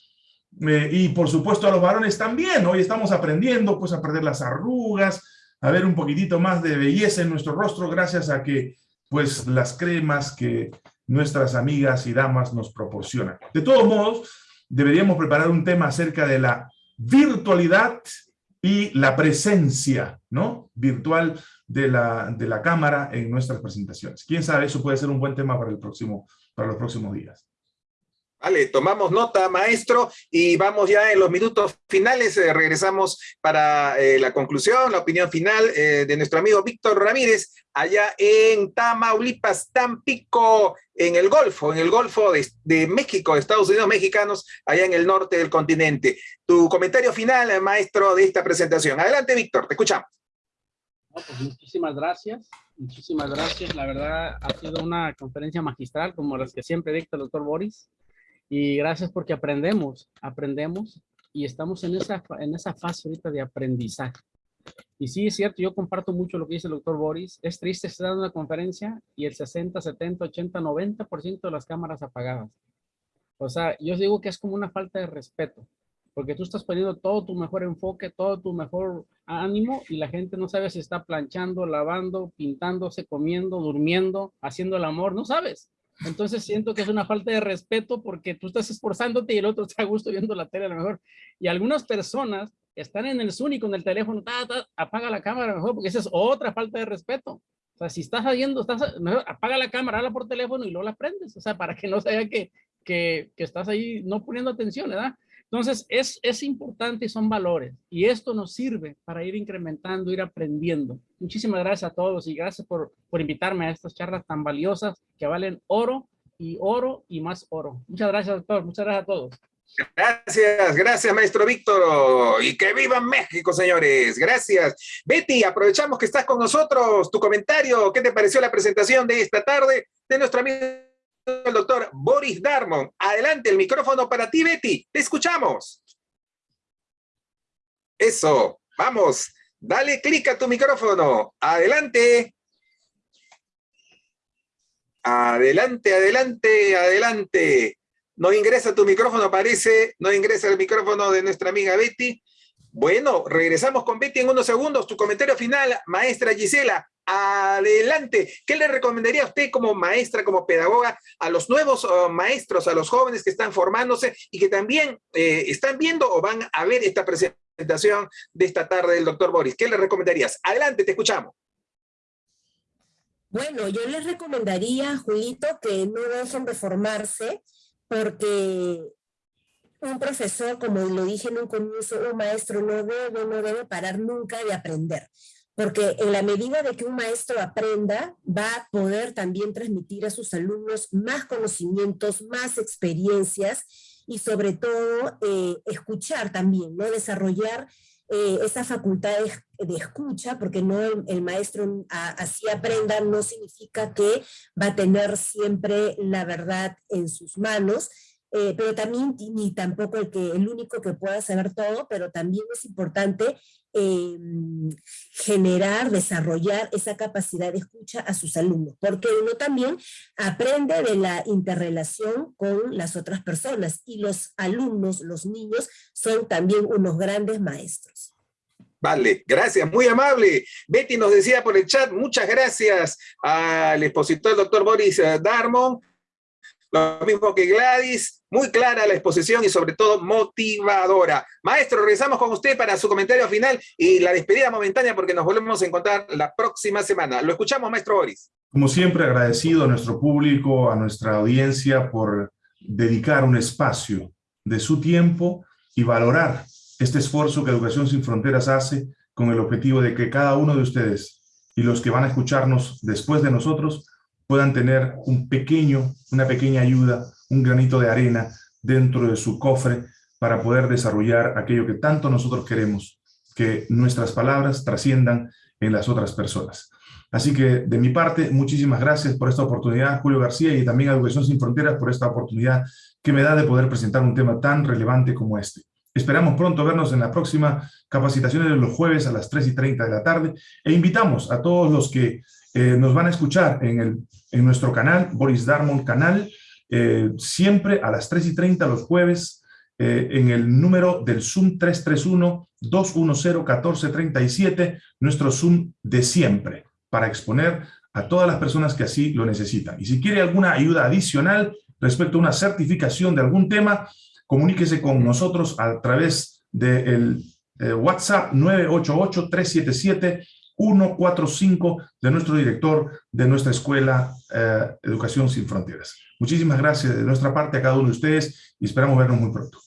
Eh, y por supuesto a los varones también, hoy estamos aprendiendo pues a perder las arrugas, a ver un poquitito más de belleza en nuestro rostro gracias a que pues las cremas que nuestras amigas y damas nos proporcionan. De todos modos, deberíamos preparar un tema acerca de la virtualidad y la presencia ¿no? virtual de la, de la cámara en nuestras presentaciones. Quién sabe, eso puede ser un buen tema para, el próximo, para los próximos días. Vale, tomamos nota, maestro, y vamos ya en los minutos finales, eh, regresamos para eh, la conclusión, la opinión final eh, de nuestro amigo Víctor Ramírez, allá en Tamaulipas, Tampico, en el Golfo, en el Golfo de, México, de Estados Unidos mexicanos, allá en el norte del continente. Tu comentario final, maestro, de esta presentación. Adelante, Víctor, te escuchamos. Pues muchísimas gracias, muchísimas gracias. La verdad ha sido una conferencia magistral, como las que siempre dicta el doctor Boris. Y gracias porque aprendemos, aprendemos y estamos en esa, en esa fase ahorita de aprendizaje. Y sí, es cierto, yo comparto mucho lo que dice el doctor Boris. Es triste estar dando una conferencia y el 60, 70, 80, 90% de las cámaras apagadas. O sea, yo digo que es como una falta de respeto, porque tú estás poniendo todo tu mejor enfoque, todo tu mejor ánimo y la gente no sabe si está planchando, lavando, pintándose, comiendo, durmiendo, haciendo el amor, no sabes. Entonces siento que es una falta de respeto porque tú estás esforzándote y el otro está a gusto viendo la tele a lo mejor. Y algunas personas están en el Zoom y con el teléfono, apaga la cámara mejor porque esa es otra falta de respeto. O sea, si estás haciendo, estás, apaga la cámara, habla por teléfono y luego la prendes. O sea, para que no se vea que, que, que estás ahí no poniendo atención, ¿verdad? Entonces, es, es importante y son valores. Y esto nos sirve para ir incrementando, ir aprendiendo. Muchísimas gracias a todos y gracias por, por invitarme a estas charlas tan valiosas que valen oro y oro y más oro. Muchas gracias, doctor. Muchas gracias a todos. Gracias, gracias, maestro Víctor. Y que viva México, señores. Gracias. Betty, aprovechamos que estás con nosotros. Tu comentario, ¿qué te pareció la presentación de esta tarde de nuestro amigo el doctor Boris Darmon. Adelante, el micrófono para ti, Betty. Te escuchamos. Eso, vamos. Dale clic a tu micrófono. Adelante. Adelante, adelante, adelante. No ingresa tu micrófono, parece. No ingresa el micrófono de nuestra amiga Betty. Bueno, regresamos con Betty en unos segundos. Tu comentario final, maestra Gisela. Adelante. ¿Qué le recomendaría a usted como maestra, como pedagoga, a los nuevos uh, maestros, a los jóvenes que están formándose y que también eh, están viendo o van a ver esta presentación de esta tarde del doctor Boris? ¿Qué le recomendarías? Adelante, te escuchamos. Bueno, yo les recomendaría, Julito, que no dejen de formarse porque un profesor, como lo dije en un comienzo, un maestro no debe, no debe parar nunca de aprender porque en la medida de que un maestro aprenda, va a poder también transmitir a sus alumnos más conocimientos, más experiencias y sobre todo eh, escuchar también, ¿no? Desarrollar eh, esa facultad de, escucha, porque no el, maestro así aprenda no significa que va a tener siempre la verdad en sus manos, eh, pero también ni tampoco el, que, el único que pueda saber todo, pero también es importante eh, generar, desarrollar esa capacidad de escucha a sus alumnos, porque uno también aprende de la interrelación con las otras personas y los alumnos, los niños, son también unos grandes maestros. Vale, gracias, muy amable. Betty nos decía por el chat, muchas gracias al expositor doctor Boris Darmon, lo mismo que Gladys, muy clara la exposición y sobre todo motivadora. Maestro, regresamos con usted para su comentario final y la despedida momentánea porque nos volvemos a encontrar la próxima semana. Lo escuchamos, maestro Boris. Como siempre, agradecido a nuestro público, a nuestra audiencia por dedicar un espacio de su tiempo y valorar este esfuerzo que Educación Sin Fronteras hace con el objetivo de que cada uno de ustedes y los que van a escucharnos después de nosotros puedan tener un pequeño, una pequeña ayuda, un granito de arena dentro de su cofre para poder desarrollar aquello que tanto nosotros queremos, que nuestras palabras trasciendan en las otras personas. Así que de mi parte, muchísimas gracias por esta oportunidad, Julio García, y también a Educación Sin Fronteras por esta oportunidad que me da de poder presentar un tema tan relevante como este. Esperamos pronto vernos en la próxima capacitación de los jueves a las 3 y 30 de la tarde e invitamos a todos los que eh, nos van a escuchar en, el, en nuestro canal, Boris Darmon Canal, eh, siempre a las 3 y 30 los jueves, eh, en el número del Zoom 331-210-1437, nuestro Zoom de siempre, para exponer a todas las personas que así lo necesitan. Y si quiere alguna ayuda adicional respecto a una certificación de algún tema, comuníquese con nosotros a través del de WhatsApp 988 377 145 de nuestro director de nuestra escuela eh, Educación Sin Fronteras. Muchísimas gracias de nuestra parte a cada uno de ustedes y esperamos vernos muy pronto.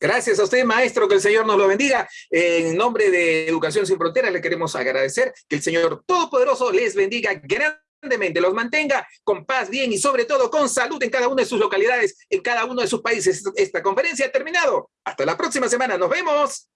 Gracias a usted, maestro, que el Señor nos lo bendiga. En nombre de Educación Sin Fronteras le queremos agradecer que el Señor Todopoderoso les bendiga grandemente, los mantenga con paz, bien y sobre todo con salud en cada una de sus localidades, en cada uno de sus países. Esta conferencia ha terminado. Hasta la próxima semana. Nos vemos.